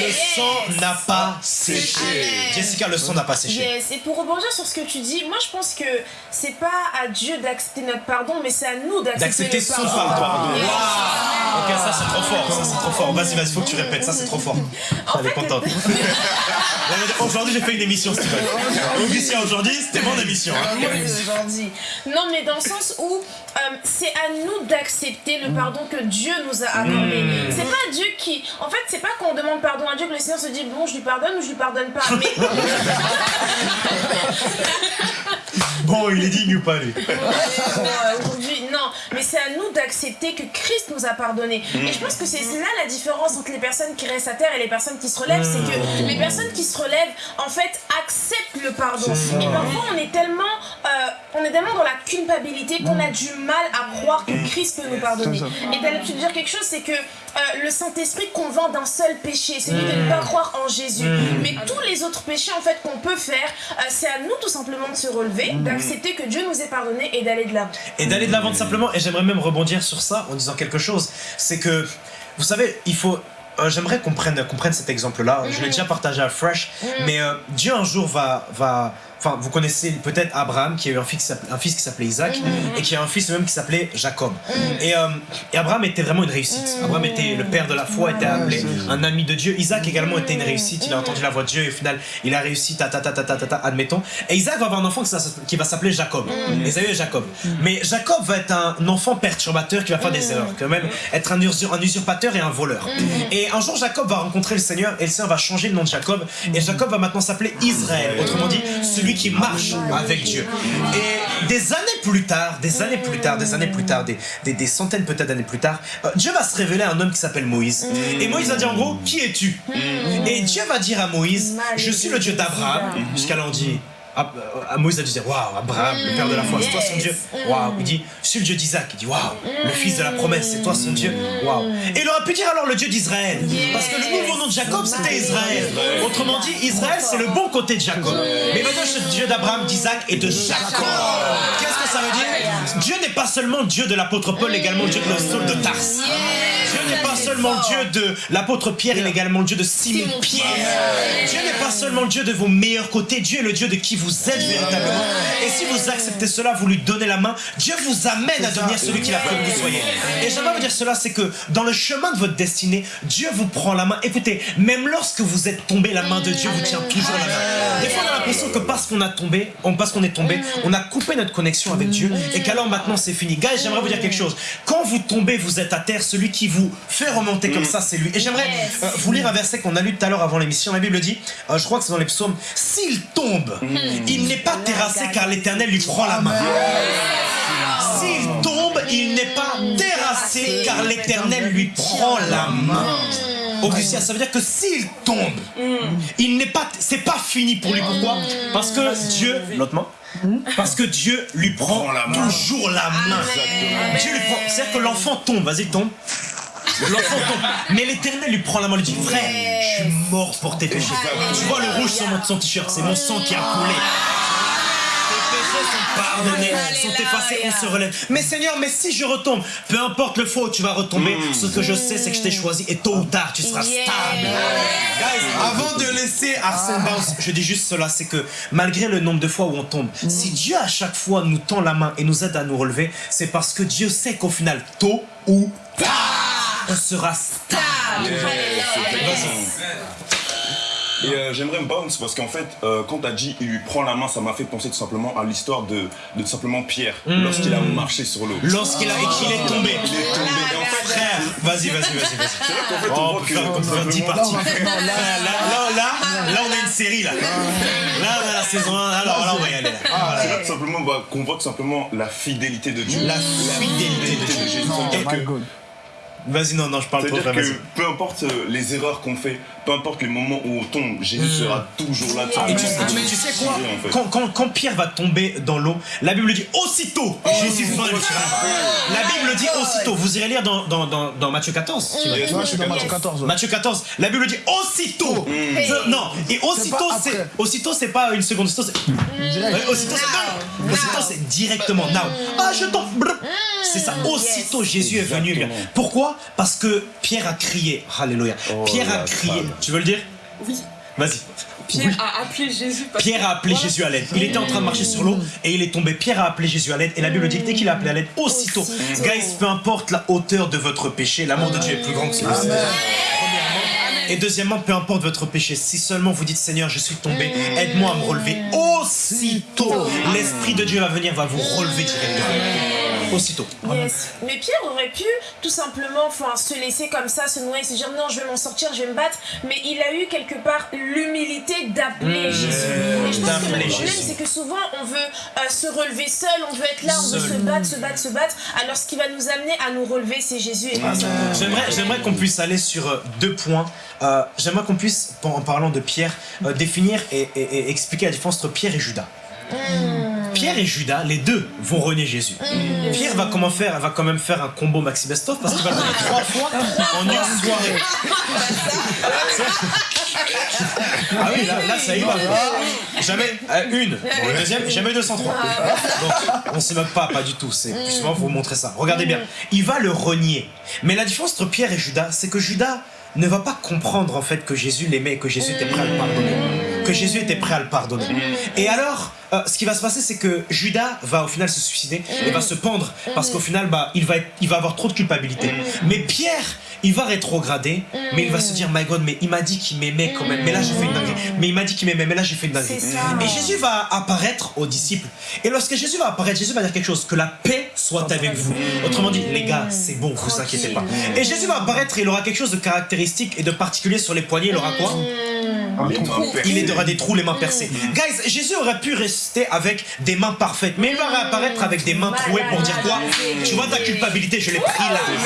Le sang n'a pas séché. Jessica, le sang n'a pas séché. Yes, et pour rebondir sur ce que tu dis, moi je pense que c'est pas à Dieu d'accepter notre pardon, mais c'est à nous d'accepter son pardon. pardon. Yes. Waouh Ok, ça c'est trop fort, ça c'est trop fort. Vas-y, vas-y, faut que tu répètes, ça c'est trop fort. Elle est contente. Aujourd'hui j'ai fait une émission, Steven. Augustin, aujourd'hui c'était mon émission. hein. Aujourd'hui. Non, mais dans le sens où euh, c'est à nous d'accepter le pardon que Dieu nous a accordé. C'est pas Dieu qui. En fait, c'est pas qu'on demande pardon à Dieu que le Seigneur se dit bon, je lui pardonne ou je lui pardonne pas. Mais Bon, il est digne ou pas lui aujourd'hui, non, mais c'est à nous d'accepter que Christ nous a pardonné. Et je pense que c'est là la différence entre les personnes qui restent à terre et les personnes qui se relèvent, c'est que les personnes qui se relèvent, en fait, acceptent le pardon. Et parfois, on est tellement, euh, on est tellement dans la culpabilité qu'on a du mal à croire que Christ peut nous pardonner. Et d'aller te dire quelque chose, c'est que euh, le Saint-Esprit convainc d'un seul péché, celui de ne pas croire en Jésus. Mais tous les autres péchés, en fait, qu'on peut faire, euh, c'est à nous tout simplement de se relever, d'accepter que Dieu nous ait pardonné et d'aller de l'avant. Et d'aller de l'avant simplement, et j'aimerais même rebondir sur ça en disant quelque chose. C'est que, vous savez, il faut. euh, j'aimerais qu'on prenne, prenne cet exemple-là. Je l'ai déjà partagé à Fresh, mais Dieu un jour va, va, enfin, vous connaissez peut-être Abraham qui a eu un fils, qui s'appelait- un fils qui s'appelait Isaac et qui a un fils même qui s'appelait Jacob. Et, euh, et Abraham était vraiment une réussite. Abraham était le père de la foi, était appelé un ami de Dieu. Isaac également était une réussite. Il a entendu la voix de Dieu et au final, il a réussi, ta ta ta ta ta ta, ta, admettons. Et Isaac va avoir un enfant qui, va s'appeler Jacob. Esaü et Jacob. Mais Jacob va être un enfant perturbateur qui va faire des erreurs, quand même être un, usur- un usurpateur et un voleur. Et un jour, Jacob va rencontrer le Seigneur et le Seigneur va changer le nom de Jacob. Et Jacob va maintenant s'appeler Israël, autrement dit, celui qui marche avec Dieu. Et des années plus tard, des années plus tard, des années plus tard, des, des, des centaines peut-être d'années plus tard, euh, Dieu va se révéler à un homme qui s'appelle Moïse. Et Moïse va dire en gros, qui es-tu? Et Dieu va dire à Moïse, je suis le Dieu d'Abraham. Jusqu'à là, ah, euh, Moïse a dû dire Waouh, Abraham, le père de la foi, c'est toi son Dieu. Waouh, il dit Je suis le Dieu d'Isaac. Il dit Waouh, le fils de la promesse, c'est toi son Dieu. Waouh. Et il aurait pu dire alors le Dieu d'Israël. Parce que le nouveau nom de Jacob, c'était Israël. Autrement dit, Israël, c'est le bon côté de Jacob. Mais maintenant, je suis le Dieu d'Abraham, d'Isaac et de Jacob. Qu'est-ce que ça veut dire? Dieu n'est pas seulement le Dieu de l'apôtre Paul, également le Dieu de Saul de Tarse. Dieu n'est pas seulement le Dieu de l'apôtre Pierre, il est également le Dieu de Simon Pierre. Dieu n'est pas seulement le Dieu de vos meilleurs côtés, Dieu est le Dieu de qui vous êtes véritablement. Et si vous acceptez cela, vous lui donnez la main, Dieu vous amène à devenir celui qu'il a prévu que vous soyez. Et j'aimerais vous dire cela, c'est que dans le chemin de votre destinée, Dieu vous prend la main. Écoutez, même lorsque vous êtes tombé, la main de Dieu vous tient toujours la main. Des fois, on a l'impression que parce qu'on a tombé, on, parce qu'on est tombé, on a coupé notre connexion avec Dieu et qu'alors maintenant c'est fini. Guys, j'aimerais vous dire quelque chose. Quand vous tombez, vous êtes à terre, celui qui vous fait remonter comme ça, c'est lui. Et j'aimerais euh, vous lire un verset qu'on a lu tout à l'heure avant l'émission. La Bible dit, euh, je crois que c'est dans les psaumes, s'il tombe, il n'est pas terrassé car l'éternel lui prend la main. S'il tombe, il n'est pas terrassé car l'éternel lui prend la main. Augustin, ça veut dire que s'il tombe, il n'est pas, c'est pas fini pour lui. Pourquoi? Parce que Dieu, l'autre main, parce que Dieu lui prend Prend la main. toujours la main. Dieu lui prend, c'est-à-dire que l'enfant tombe, vas-y tombe. L'enfant tombe, mais l'éternel lui prend la main, lui dit frère, je suis mort pour tes péchés. Tu vois le rouge sur son t-shirt, c'est mon sang qui a coulé. Tes péchés sont pardonnés, sont effacés, on se relève. Mais Seigneur, mais si je retombe, peu importe le où tu vas retomber, ce que je sais, c'est que je t'ai choisi et tôt ou tard, tu seras stable. Guys, avant de laisser Arsène Bounce, je dis juste cela, c'est que malgré le nombre de fois où on tombe, si Dieu à chaque fois nous tend la main et nous aide à nous relever, c'est parce que Dieu sait qu'au final, tôt ou tard, on sera stable. Et euh, j'aimerais me bounce parce qu'en fait, euh, quand t'as dit il lui prend la main, ça m'a fait penser tout simplement à l'histoire de, de tout simplement Pierre lorsqu'il a marché sur l'eau. Lorsqu'il a et qu'il est tombé. Il est tombé. Et en fait, Frère, vas-y, vas-y, vas-y, vas-y. c'est vrai qu'en fait, Oh, on voit que faire, on peut faire 10 simplement- parties. Non, mais non, là- Là, là, là, là, on a une série là. Là, on a la saison 1, alors là, on va y aller. là. C'est là tout simplement bah, qu'on voit tout simplement la fidélité de Dieu. La fidélité de Dieu. Jésus. Vas-y, non, non, je parle trop, C'est-à-dire que peu importe euh, les erreurs qu'on fait, peu importe les moments où on tombe, Jésus sera toujours là. Et tu, simplement tu- pour tu sais quoi quand, quand- quand Pierre va tomber dans l'eau, la Bible dit aussitôt Jésus vint le tirer. La Bible dit aussitôt. Vous irez lire dans, dans, dans, dans Matthieu 14. tu vois. Yes, Moi, je suis dans Matthieu 14. ouais. Matthieu 14, la Bible dit aussitôt. Je- non, et aussitôt c'est aussitôt c'est pas une seconde, aussitôt c'est aussitôt c'est. Aussitôt c'est directement now. Ah je tombe. C'est ça. Aussitôt Jésus est venu. Pourquoi? Parce que Pierre a crié. Alléluia. Oh, Pierre a crié. femme. Tu veux le dire? Oui. Vas-y. Pierre a appelé Jésus. parce Pierre a appelé Voilà. Jésus à l'aide. Il était en train de marcher sur l'eau et il est tombé. Pierre a appelé Jésus à l'aide. Et la Bible dit que dès qu'il a appelé à l'aide, aussitôt. Aussitôt. Guys, peu importe la hauteur de votre péché, l'amour de Dieu est plus grand que celui-ci. Premièrement. Et deuxièmement, peu importe votre péché, si seulement vous dites Seigneur, je suis tombé, aide-moi à me relever. Aussitôt, l'Esprit de Dieu va venir, va vous relever directement. Aussitôt. Yes. Mais Pierre aurait pu tout simplement enfin, se laisser comme ça, se noyer, se dire non, je vais m'en sortir, je vais me battre. Mais il a eu quelque part l'humilité d'appeler Jésus. Et je pense que le problème, c'est que souvent on veut euh, se relever seul, on veut être là, on veut Seul. se battre, se battre, se battre. Alors ce qui va nous amener à nous relever, c'est Jésus ça. J'aimerais, qu'on puisse aller sur euh, deux points. Euh, j'aimerais qu'on puisse, en parlant de Pierre, euh, définir et, et- et expliquer la différence entre Pierre et Judas. Pierre et Judas, les deux vont renier Jésus. Pierre va, comment faire, va quand même faire un combo Maxi Bestov parce qu'il va le donner trois fois en une soirée. Ah oui, là, là ça y va. Jamais euh, une. Bon, le deuxième, jamais 203. Donc, on se moque pas, pas du tout. C'est justement pour vous montrer ça. Regardez bien. Il va le renier. Mais la différence entre Pierre et Judas, c'est que Judas ne va pas comprendre en fait que Jésus l'aimait et que Jésus était prêt à le pardonner. Que Jésus était prêt à le pardonner. Et alors, euh, ce qui va se passer, c'est que Judas va au final se suicider et va se pendre parce qu'au final, bah, il va, être- il va avoir trop de culpabilité. Mais Pierre, il va rétrograder, mais il va se dire, my God, mais il m'a dit qu'il m'aimait quand même, mais là j'ai fait une dinguerie. Mais il m'a dit qu'il m'aimait, mais là j'ai fait une dinguerie. Et Jésus va apparaître aux disciples. Et lorsque Jésus va apparaître, Jésus va dire quelque chose, que la paix soit avec vous. Autrement dit, les gars, c'est bon, vous inquiétez pas. Et Jésus va apparaître et il aura quelque chose de caractéristique et de particulier sur les poignets, il aura quoi? Il aura des trous, les mains percées. Guys, Jésus aurait pu rester avec des mains parfaites, mais il va réapparaître avec des mains trouées pour dire quoi? Tu vois ta culpabilité, je l'ai pris là. Le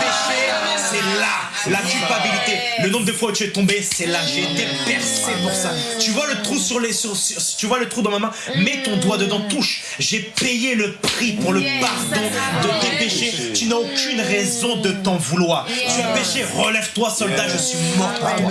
péché, c'est là. La culpabilité, le nombre de fois où tu es tombé, c'est là. J'ai été percé pour ça. Tu vois le trou sur les, sur- sur- tu vois le trou dans ma main? Mets ton doigt dedans, touche. J'ai payé le prix pour le pardon de tes péchés. Tu n'as aucune raison de t'en vouloir. Tu as péché, relève-toi, soldat. Je suis mort pour toi.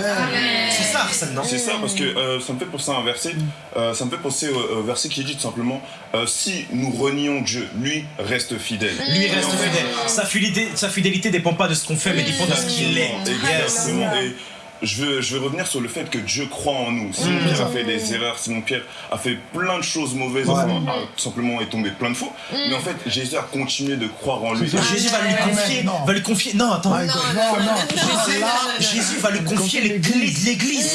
C'est ça, C'est ça, parce que euh, ça me fait penser à un verset. euh, ça me fait penser au, au verset qui dit tout simplement euh, Si nous renions Dieu, lui reste fidèle. Lui reste fidèle. Sa fidélité, sa fidélité dépend pas de ce qu'on fait, mais dépend de ce qu'il est. Yes. Exactement. Et je veux, je veux revenir sur le fait que Dieu croit en nous. Simon Mm. Pierre a fait des erreurs, Simon Pierre a fait plein de choses mauvaises, enfin, a tout simplement est tombé plein de fois. Mais en fait, Jésus a continué de croire en lui. Jésus va lui confier, non. va lui confier. Non, attends. Non, non. Jésus, Jésus va lui confier les clés de l'église.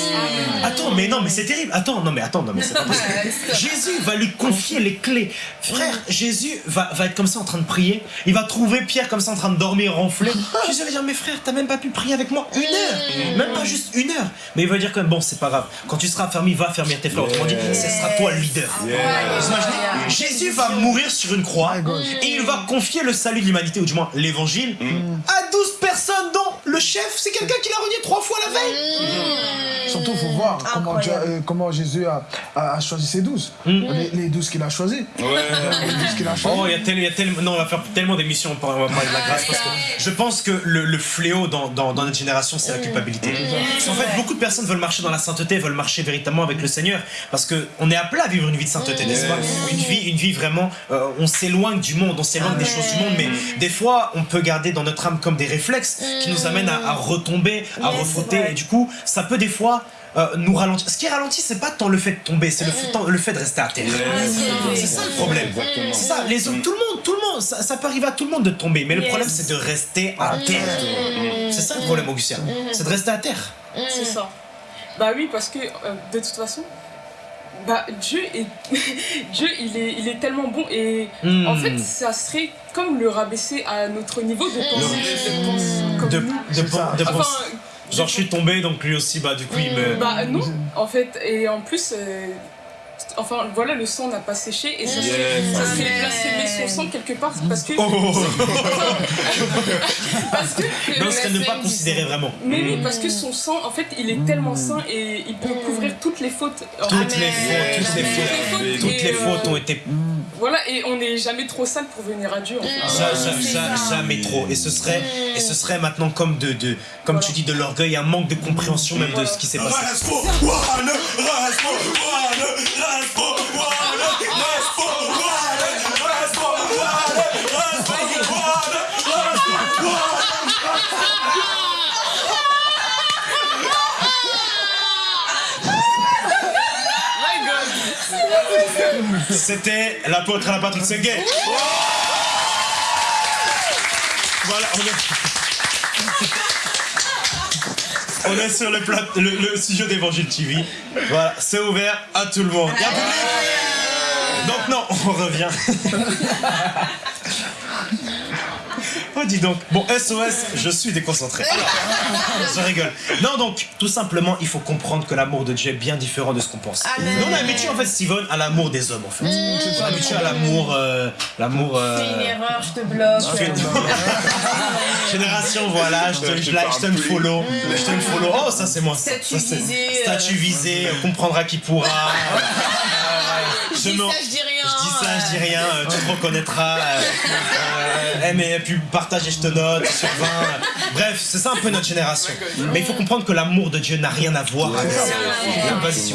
Attends, mais non, mais c'est terrible. Attends, non, mais attends, non, mais c'est pas possible. Jésus va lui confier les clés. Frère, Jésus va, va être comme ça en train de prier. Il va trouver Pierre comme ça en train de dormir, ronfler. Jésus va dire, mais frère, t'as même pas pu prier avec moi une heure. Même pas juste une heure. Mais il va dire quand même, bon, c'est pas grave. Quand tu seras affermi, va affermir tes frères. Autrement dit, ce sera toi le leader. Vous imaginez Jésus va mourir sur une croix et il va confier le salut de l'humanité, ou du moins l'évangile, à 12 personnes dont le chef, c'est quelqu'un qui l'a renié trois fois la veille. Surtout, il faut voir comment, Dieu- euh, comment Jésus a, a- a choisi ses douze. Les, les douze qu'il a choisis. Ouais. Les douze qu'il a choisis. Oh, il y a tellement, il y a tellement, non, on va faire tellement d'émissions pour on va parler de la grâce parce que je pense que le, le fléau dans, dans, dans notre génération, c'est la culpabilité. Parce qu'en fait, beaucoup de personnes veulent marcher dans la sainteté, veulent marcher véritablement avec le Seigneur parce que on est appelé à vivre une vie de sainteté, n'est-ce pas? Une vie, une vie vraiment, euh, on s'éloigne du monde, on s'éloigne des choses du monde, mais des fois, on peut garder dans notre âme comme des réflexes qui nous amènent à, à retomber, à refrotter, et du coup, ça peut des fois. Euh, nous ralentir. Ce qui ralentit, c'est pas tant le fait de tomber, c'est le, le fait de rester à terre. C'est ça le problème. C'est ça, les autres, tout le monde, tout le monde, ça, ça peut arriver à tout le monde de tomber, mais le Yes. problème c'est de rester à terre. C'est ça le problème, Augustin. C'est de rester à terre. C'est ça. Bah oui, parce que euh, de toute façon, bah Dieu est Dieu il est il est tellement bon et en fait ça serait comme le rabaisser à notre niveau de penser de penser comme De, nous. de, ça. de- Enfin, genre je suis tombé, donc lui aussi, bah du coup il me. bah non, en fait et en plus euh, enfin voilà le sang n'a pas séché et ça serait blasphémer son sang quelque part parce que Oh, parce que Non, ce serait ne pas considérer vraiment. mais oui parce que son sang en fait il est tellement sain et il peut couvrir toutes les fautes. Toutes les fautes, toutes les fautes, toutes les euh, fautes ont été Voilà, et on n'est jamais trop sale pour venir à Dieu en fait. Ja- ja- ja- ça. jamais trop. Et ce serait, et ce serait maintenant comme de, de comme tu dis, de l'orgueil, un manque de compréhension même de ce qui s'est passé. C'était l'apôtre à la Patrick Senguet. Voilà, on est... On est sur le, plat- le, studio TV. Voilà, c'est ouvert à tout le monde. Donc non, on revient. Dis donc. Bon, SOS, je suis déconcentré. Alors, je rigole. Non, donc, tout simplement, il faut comprendre que l'amour de Dieu est bien différent de ce qu'on pense. Nous, on est habitué, en fait, Steven, à l'amour des hommes, en fait. on est habitué à l'amour... euh, l'amour... euh, Fais une erreur, je te bloque. Génération, voilà, je te, Je je te like, je te le follow, je te le follow. Oh, ça c'est moi. Statut c'est- visé, euh. Statut visé, euh, comprendra qui pourra. Je dis me- ça, je dis ça, je dis rien, euh, tu te reconnaîtras. euh, euh, eh, mais puis partage et je te note sur 20. Bref, c'est ça un peu notre génération. Mais il faut comprendre que l'amour de Dieu n'a rien à voir avec ça.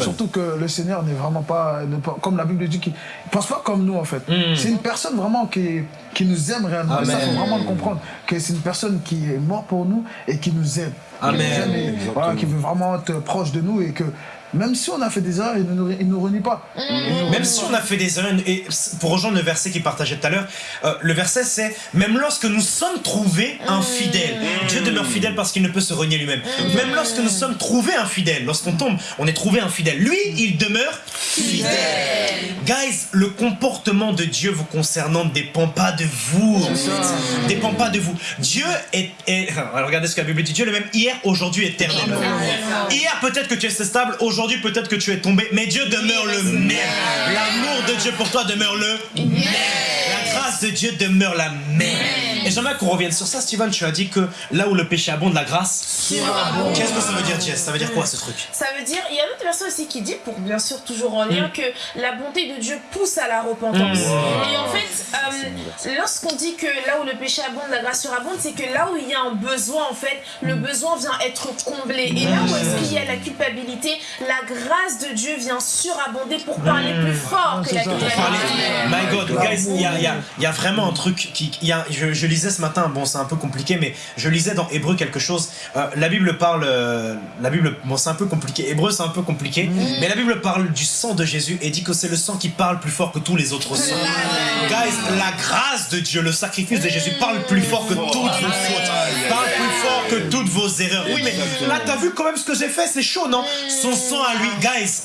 Surtout que le Seigneur n'est vraiment pas, comme la Bible dit, qu'il ne pense pas comme nous en fait. C'est une personne vraiment qui, qui nous aime réellement. Et ça, faut vraiment le comprendre. Que c'est une personne qui est morte pour nous et qui nous aime. Qui Amen. nous aime et, voilà, qui veut vraiment être proche de nous et que même si on a fait des erreurs, il ne nous, il nous renie pas. Il nous Même si pas. on a fait des erreurs, et pour rejoindre le verset qu'il partageait tout à l'heure, euh, le verset c'est Même lorsque nous sommes trouvés infidèles, Dieu demeure fidèle parce qu'il ne peut se renier lui-même. Même lorsque nous sommes trouvés infidèles, lorsqu'on tombe, on est trouvé infidèle. Lui, il demeure fidèle. Guys, le comportement de Dieu vous concernant ne dépend pas de vous. en fait. Dépend pas de vous. Dieu est, est- alors regardez ce que la Bible dit. Dieu est le même hier, aujourd'hui, éternellement. Hier, peut-être que tu es stable. Aujourd'hui, peut-être que tu es tombé. Mais Dieu demeure le même. L'amour de Dieu pour toi demeure le même. La grâce de Dieu demeure la même. Et j'aimerais qu'on revienne sur ça. Steven, tu as dit que là où le péché abonde, la grâce. Qu'est-ce que ça veut dire, Jess Ça veut dire quoi ce truc? Ça veut dire, il y a d'autres personnes aussi qui dit, pour bien sûr toujours en Mm. lien, que la bonté de Dieu pousse à la repentance. Et en fait, euh, lorsqu'on dit que là où le péché abonde, la grâce surabonde, c'est que là où il y a un besoin, en fait, le Mm. besoin vient être comblé. Et là où est-ce qu'il y a la culpabilité, la grâce de Dieu vient surabonder pour parler plus fort que la culpabilité. parler. My God, guys, il y a, il y a- y a vraiment un truc qui. il y a- je, je lisais ce matin, bon, c'est un peu compliqué, mais je lisais dans Hébreu quelque chose. Euh, la Bible parle. euh, la Bible, bon, c'est un peu compliqué. Hébreu, c'est un peu compliqué, mais la Bible parle du sang de Jésus et dit que c'est le sang qui parle plus fort que tous les autres sangs. Guys, la grâce de Dieu, le sacrifice de Jésus parle plus fort que toutes vos fautes, parle plus fort que toutes vos erreurs. Oui, mais là, t'as vu quand même ce que j'ai fait, c'est chaud, non? Son sang à lui, guys,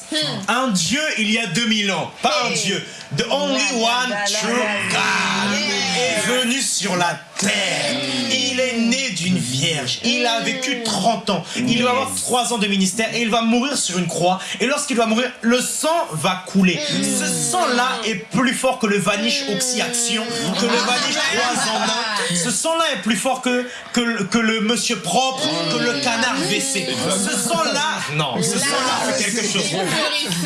un Dieu il y a 2000 ans, pas un Dieu, the only one true God est venu sur la terre. Il est né d'une vierge. Il a vécu 30 ans. Il va avoir 3 ans de ministère et il va mourir sur une croix. Et lorsqu'il va mourir, le sang va couler. Ce sang-là est plus fort que le Vanish Oxy-Action, que le Vanish 3 en 1. Ce sang-là est plus fort que, que, le- que le monsieur propre, que le canard WC. Ce sang-là, non, ce sang-là fait quelque chose.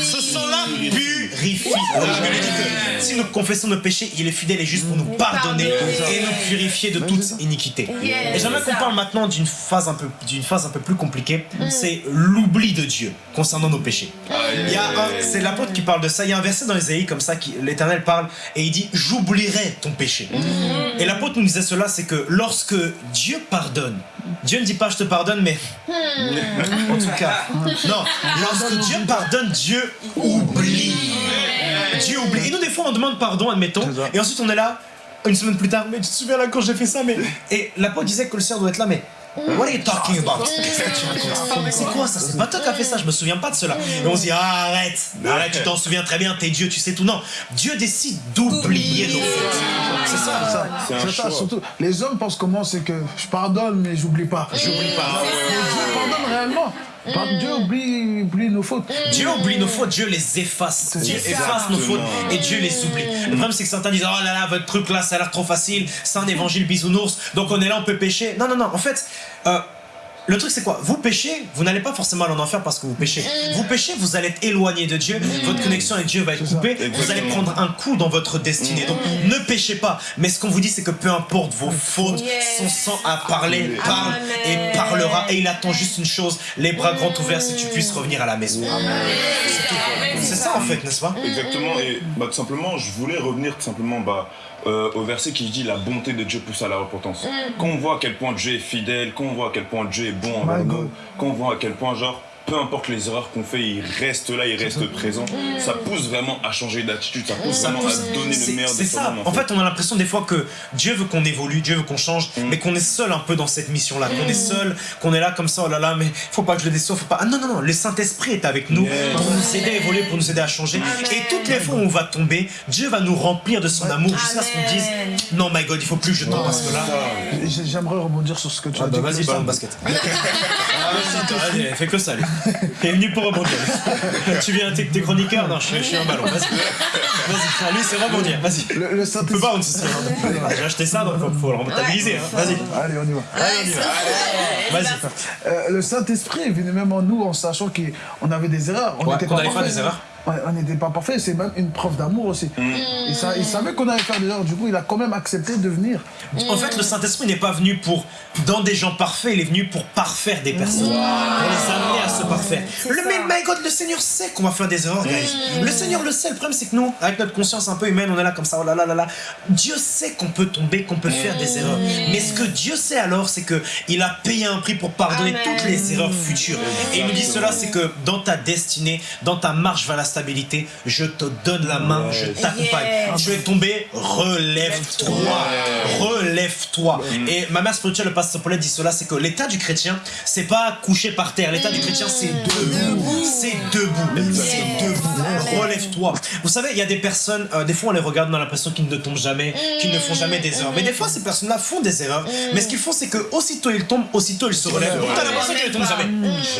Ce sang-là purifie. La Bible dit que si nous confessons nos péchés, il est fidèle et juste pour nous pardonner et nous purifier de toute iniquité. Yes, Et j'aimerais qu'on parle maintenant d'une phase un peu, d'une phase un peu plus compliquée. C'est l'oubli de Dieu concernant nos péchés. Il y a un- c'est l'apôtre qui parle de ça. Il y a un verset dans Ésaïe comme ça qui l'Éternel parle et il dit j'oublierai ton péché. Et l'apôtre nous disait cela, c'est que lorsque Dieu pardonne, Dieu ne dit pas je te pardonne, mais en tout cas, non, lorsque Dieu pardonne, Dieu oublie. Dieu oublie. Et nous, des fois, on demande pardon, admettons, et ensuite on est là, une semaine plus tard, mais tu te souviens là quand j'ai fait ça, mais. Et l'apôtre disait que le Seigneur doit être là, mais. What are you talking about? Tu racontes C'est quoi ça? C'est pas toi qui as fait ça, je me souviens pas de cela. Et on se dit, ah, arrête, arrête, tu t'en souviens très bien, t'es Dieu, tu sais tout. Non, Dieu décide d'oublier nos fautes. C'est ça. Ça, C'est ça, surtout. Les hommes pensent comment c'est que je pardonne mais j'oublie pas. J'oublie pas. Mais Dieu pardonne réellement. Par- Dieu oublie, oublie nos fautes. Dieu oublie nos fautes, Dieu les efface. Dieu efface nos fautes et Dieu les oublie. Le problème, c'est que certains disent Oh là là, votre truc là, ça a l'air trop facile, c'est un évangile bisounours, donc on est là, on peut pécher. Non, non, non, en fait. euh, le truc c'est quoi? Vous péchez, vous n'allez pas forcément aller en enfer parce que vous péchez. Vous péchez, vous allez être éloigné de Dieu, votre connexion avec Dieu va être coupée, vous allez prendre un coup dans votre destinée. Donc ne péchez pas. Mais ce qu'on vous dit c'est que peu importe vos fautes, son sang a parlé, parle et parlera. Et il attend juste une chose, les bras grands ouverts si tu puisses revenir à la maison. C'est ça en fait, n'est-ce pas? Exactement, et bah, tout simplement, je voulais revenir tout simplement bah, euh, au verset qui dit la bonté de Dieu pousse à la repentance. Quand on voit à quel point Dieu est fidèle, quand on voit à quel point Dieu est bon envers nous, God. quand on voit à quel point, genre, peu importe les erreurs qu'on fait, il reste là, il reste présent. Ça pousse vraiment à changer d'attitude, ça pousse Ça vraiment pousse. à donner C'est le meilleur c'est de ça. soi-même. En fait, on a l'impression des fois que Dieu veut qu'on évolue, Dieu veut qu'on change, mais qu'on est seul un peu dans cette mission-là, qu'on est seul, qu'on est là comme ça, oh là là, mais faut pas que je le déçoive, faut pas. Ah non, non, non, le Saint-Esprit est avec nous pour nous aider à évoluer, pour nous aider à changer. Et toutes les fois où on va tomber, Dieu va nous remplir de son amour jusqu'à ce qu'on dise Non, my God, il faut plus que je tombe parce que là. J'ai- J'aimerais rebondir sur ce que tu Ah as bah dit. vas-y, ça- basket. Vas-y, fais que ça, lui. T'es venu pour rebondir. tu viens, t'es t'es chroniqueur Non, je suis, je suis un ballon. Vas-y. Vas-y, lui, c'est rebondir. Vas-y. Le, le On Saint-Esprit. peut pas on se J'ai acheté ça, donc faut, faut le rentabiliser. hein. Vas-y. Allez, on y va. Allez, on y va. Vas-y. Euh, le Saint-Esprit est venu même en nous en sachant qu'on avait des erreurs. On Ouais, était qu'on pas allait faire parfaits. des erreurs. On n'était pas parfait, c'est même une preuve d'amour aussi. Et ça, il savait qu'on allait faire des erreurs, du coup, il a quand même accepté de venir. En fait, le Saint-Esprit n'est pas venu pour dans des gens parfaits, il est venu pour parfaire des personnes, pour les amener à se parfaire. Le ça. mais my God, le Seigneur sait qu'on va faire des erreurs, guys. Le Seigneur le sait. Le problème, c'est que nous, avec notre conscience un peu humaine, on est là comme ça, oh là là là là. Dieu sait qu'on peut tomber, qu'on peut faire des erreurs. Mais ce que Dieu sait alors, c'est que il a payé un prix pour pardonner Amen. toutes les erreurs futures. Et il nous dit cela, c'est que dans ta destinée, dans ta marche vers la je te donne la main, je t'accompagne. Yes. Tu es tombé, relève-toi. Relève-toi. Et ma mère spirituelle, le pasteur Paulette, dit cela, c'est que l'état du chrétien, c'est pas couché par terre. L'état du chrétien, c'est debout. C'est debout. C'est debout. Relève-toi. Vous savez, il y a des personnes, euh, des fois on les regarde, on a l'impression qu'ils ne tombent jamais, qu'ils ne font jamais des erreurs. Mais des fois, ces personnes-là font des erreurs. Mais ce qu'ils font, c'est que aussitôt ils tombent, aussitôt ils se relèvent. Donc t'as l'impression qu'ils ne tombent jamais.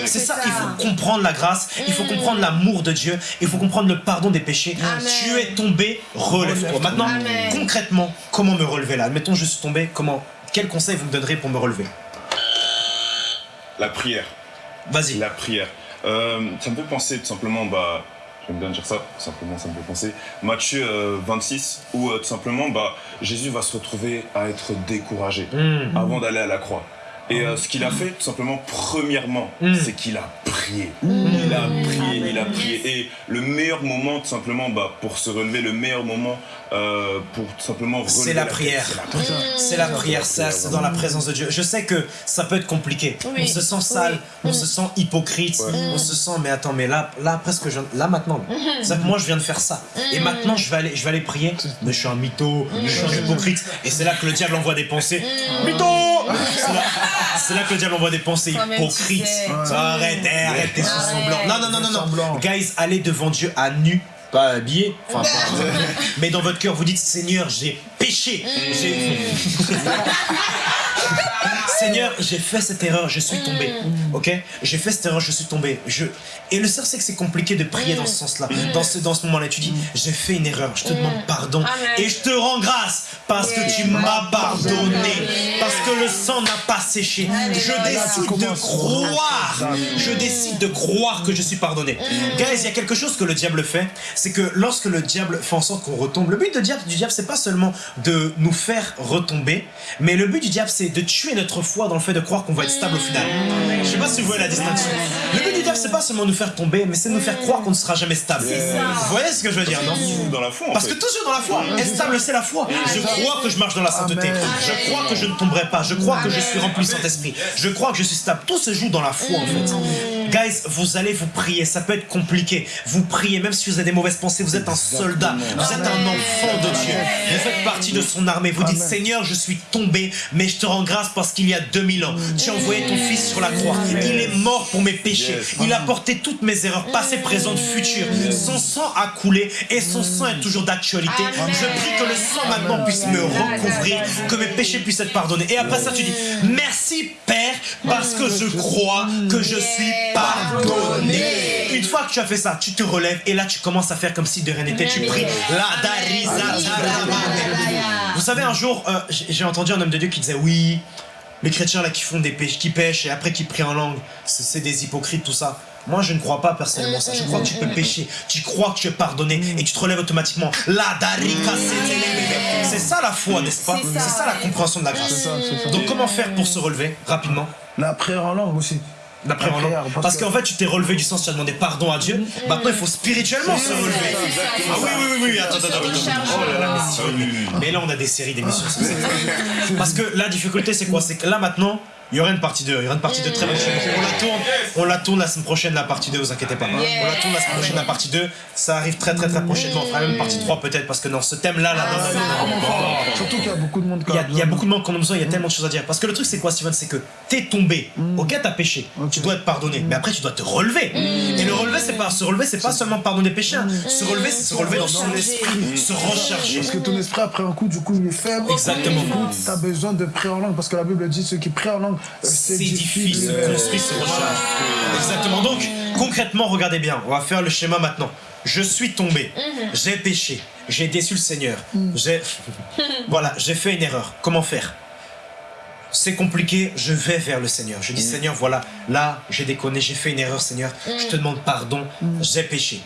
C'est ça, il faut comprendre la grâce, il faut comprendre l'amour de Dieu, il faut comprendre le pardon des péchés. Amen. Tu es tombé, relève-toi. Maintenant, Amen. concrètement, comment me relever là Admettons, je suis tombé, comment Quel conseil vous me donnerez pour me relever La prière. Vas-y. La prière. Euh, ça me fait penser tout simplement, bah, j'aime bien dire ça, tout simplement, ça me fait penser. Matthieu euh, 26, où euh, tout simplement, bah, Jésus va se retrouver à être découragé Mm. avant d'aller à la croix. Et euh, ce qu'il a fait, tout simplement, premièrement, Mm. c'est qu'il a prié. Il a prié, il a prié. Et le meilleur moment, tout simplement, bah, pour se relever, le meilleur moment euh, pour tout simplement C'est la tête, prière. c'est la prière. C'est la prière, ça, c'est dans la présence de Dieu. Je sais que ça peut être compliqué. Oui. On se sent sale, Oui. on se sent hypocrite, Ouais. on se sent mais attends mais là là presque je, là maintenant. Ça, moi je viens de faire ça et maintenant je vais aller je vais aller prier. Mais je suis un mytho, je suis un hypocrite et c'est là que le diable envoie des pensées. Mytho C'est là, là que le diable envoie des pensées hypocrites. sais. Arrête, arrête tes sous semblants. Non non non non non. Guys, allez devant Dieu à nu. Pas habillé, enfin, pas- mais dans votre cœur, vous dites Seigneur, j'ai péché, j'ai Seigneur, j'ai fait cette erreur, je suis tombé. Ok? J'ai fait cette erreur, je suis tombé. Je... Et le sœur, c'est que c'est compliqué de prier dans ce sens-là. Dans ce, dans ce moment-là, tu dis J'ai fait une erreur, je te demande pardon. Amen. Et je te rends grâce parce que tu m'as pardonné. Parce que le sang n'a pas séché. Je décide de croire. Je décide de croire que je suis pardonné. Guys, il y a quelque chose que le diable fait. C'est que lorsque le diable fait en sorte qu'on retombe, le but de diable, du diable, c'est pas seulement de nous faire retomber, mais le but du diable, c'est de tuer notre foi dans le fait de croire qu'on va être stable au final. Je sais pas si vous voyez la distinction. Le but du diable, c'est pas seulement nous faire tomber, mais c'est de nous faire croire qu'on ne sera jamais stable. Vous voyez ce que je veux dire, non Toujours dans la foi, en parce que toujours dans la foi, être stable c'est la foi. Je crois que je marche dans la sainteté. Je crois que je ne tomberai pas. Je crois que je suis rempli Saint-Esprit. Je crois que je suis stable. Tout se joue dans la foi en fait. Guys, vous allez vous prier. Ça peut être compliqué. Vous priez, même si vous avez des mauvaises pensées. Vous êtes un soldat. Vous êtes un enfant de Dieu. Vous faites partie de son armée. Vous dites. Seigneur, je suis tombé, mais je te rends grâce parce qu'il y a 2000 ans, tu as envoyé ton fils sur la croix. Il est mort pour mes péchés. Il a porté toutes mes erreurs, passées, présentes, futures. Son sang a coulé et son sang est toujours d'actualité. Je prie que le sang maintenant puisse me recouvrir, que mes péchés puissent être pardonnés. Et après ça, tu dis Merci Père, parce que je crois que je suis pardonné. Une fois que tu as fait ça, tu te relèves et là, tu commences à faire comme si de rien n'était. Tu pries La Darisa. Vous savez, un jour, euh, j'ai entendu un homme de Dieu qui disait Oui, les chrétiens là qui font des péchés, qui pêchent et après qui prient en langue, c'est des hypocrites, tout ça. Moi, je ne crois pas personnellement ça. Je crois que tu peux pécher. Tu crois que tu es pardonné et tu te relèves automatiquement. La darika. C'est ça la foi, n'est-ce pas? C'est ça. La compréhension de la grâce. Ça, ça. Donc, comment faire pour se relever rapidement? La prière en langue aussi. Langue prière, parce Parce que- qu'en fait, tu t'es relevé du sens, tu as demandé pardon à Dieu. Maintenant, il faut spirituellement se relever. Ah oui, oui, oui, oui, attends, attends, attends. Oh là, mais là, on a des séries d'émissions. Parce que la difficulté, c'est quoi? C'est que là, maintenant, il y aura une partie 2. Il y aura une partie 2 très prochaine. On la tourne, on la tourne la semaine prochaine, la partie 2, vous inquiétez pas. On la tourne la semaine prochaine, la partie 2. Ça arrive très, très, très prochainement. On fera même une partie 3 peut-être, parce que dans ce thème-là, là, non, non. Surtout qu'il y a beaucoup de monde qui Il y, a, a il y a besoin. beaucoup de monde qui en ont besoin, il y a tellement de choses à dire. Parce que le truc, c'est quoi, Steven? C'est que t'es tombé. Ok, t'as péché. Tu dois être pardonné. Mais après, tu dois te relever. Et le relever, c'est pas se relever, c'est pas seulement pardonner péché. hein. Se relever, c'est se relever dans son esprit, se recharger. Parce que ton esprit, après un coup, du coup, il est faible. Exactement. Du coup, t'as besoin de prier en langue. Parce que la Bible dit ceux qui prient en langue, euh, S'édifie, se euh, construit, se recharge. Exactement. Donc, concrètement, regardez bien. On va faire le schéma maintenant. Je suis tombé. J'ai péché. J'ai déçu le Seigneur. J'ai. Voilà, j'ai fait une erreur. Comment faire? C'est compliqué, je vais vers le Seigneur. Je dis Seigneur, voilà, là, j'ai déconné, j'ai fait une erreur, Seigneur. Je te demande pardon, j'ai péché.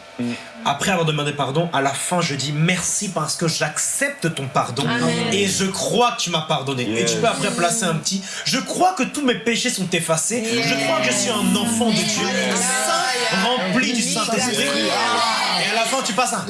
Après avoir demandé pardon, à la fin, je dis merci parce que j'accepte ton pardon et je crois que tu m'as pardonné. Et tu peux après placer un petit. Je crois que tous mes péchés sont effacés. Je crois que je suis un enfant de Dieu, saint, rempli du Saint-Esprit. Et à la fin, tu passes un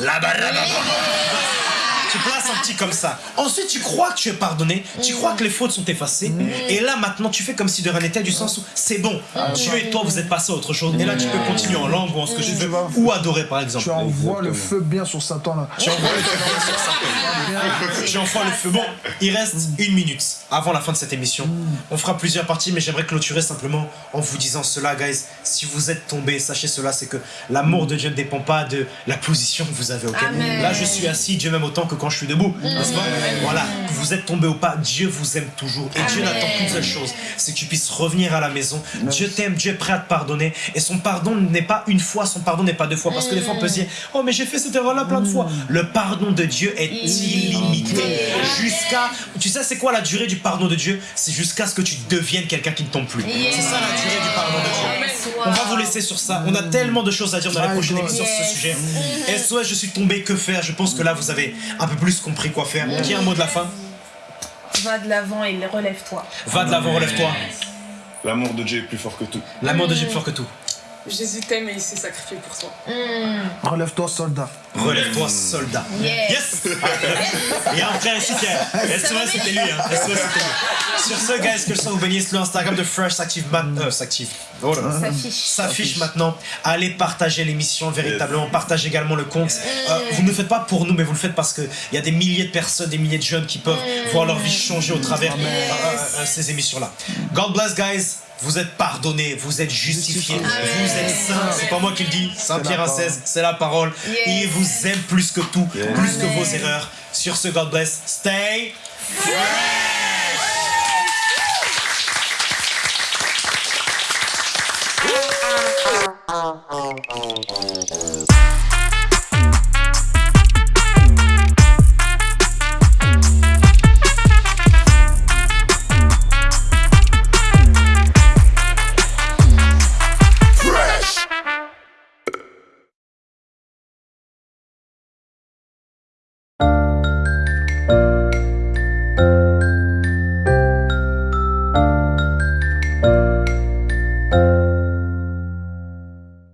tu places un petit comme ça. Ensuite, tu crois que tu es pardonné, tu crois que les fautes sont effacées, et là maintenant tu fais comme si de rien n'était, du sens où c'est bon, Dieu et toi vous êtes passés à autre chose, et là tu peux continuer en langue ou en ce que tu veux, ou adorer par exemple. Tu envoies le feu bien sur Satan là. Tu envoies le feu. Tu envoies le feu. Bon, il reste une minute avant la fin de cette émission. On fera plusieurs parties, mais j'aimerais clôturer simplement en vous disant cela, guys. Si vous êtes tombés, sachez cela, c'est que l'amour de Dieu ne dépend pas de la position que vous avez. ok? Amen. Là, je suis assis, Dieu m'aime autant que quand je suis debout. n'est-ce pas Voilà, vous êtes tombé ou pas, Dieu vous aime toujours. Et Dieu n'attend qu'une seule chose, c'est que tu puisses revenir à la maison. Dieu t'aime, Dieu est prêt à te pardonner. Et son pardon n'est pas une fois, son pardon n'est pas deux fois. Parce que des fois, on peut se dire, oh, mais j'ai fait cette erreur-là plein de fois. Le pardon de Dieu est illimité. Jusqu'à. Tu sais, c'est quoi la durée du pardon de Dieu? C'est jusqu'à ce que tu deviennes quelqu'un qui ne tombe plus. C'est ça la durée du pardon de Dieu. On va vous laisser sur ça. On a tellement de choses à dire dans prochaines God. émissions sur ce sujet. SOS, je suis tombé, que faire? Je pense que là, vous avez un peu plus compris quoi faire. Qui a un mot de la fin Va de l'avant et relève-toi. Va de l'avant, relève-toi. L'amour de Dieu est plus fort que tout. L'amour de Dieu est plus fort que tout. Jésus t'aime et il s'est sacrifié pour toi. Relève-toi, soldat. Relève-toi, soldat. Yes. Yes Il y a un frère ici qui est. SOS, c'était lui. Hein. SOS, c'était lui? Sur ce, guys, que le sang vous bénisse. Le Instagram de Fresh s'active maintenant. Euh, s'active. Oh. S'affiche. s'affiche maintenant. Allez partager l'émission véritablement, partagez également le compte. Euh, vous ne le faites pas pour nous, mais vous le faites parce qu'il y a des milliers de personnes, des milliers de jeunes qui peuvent voir leur vie changer au travers euh, euh, euh, ces émissions-là. God bless, guys. Vous êtes pardonnés, vous êtes justifiés, vous êtes saints. C'est pas moi qui le dis, Saint Pierre à 16, c'est la parole. Yes. Il vous aime plus que tout, plus que vos erreurs. Sur ce, God bless. Stay Oh, oh, oh, oh.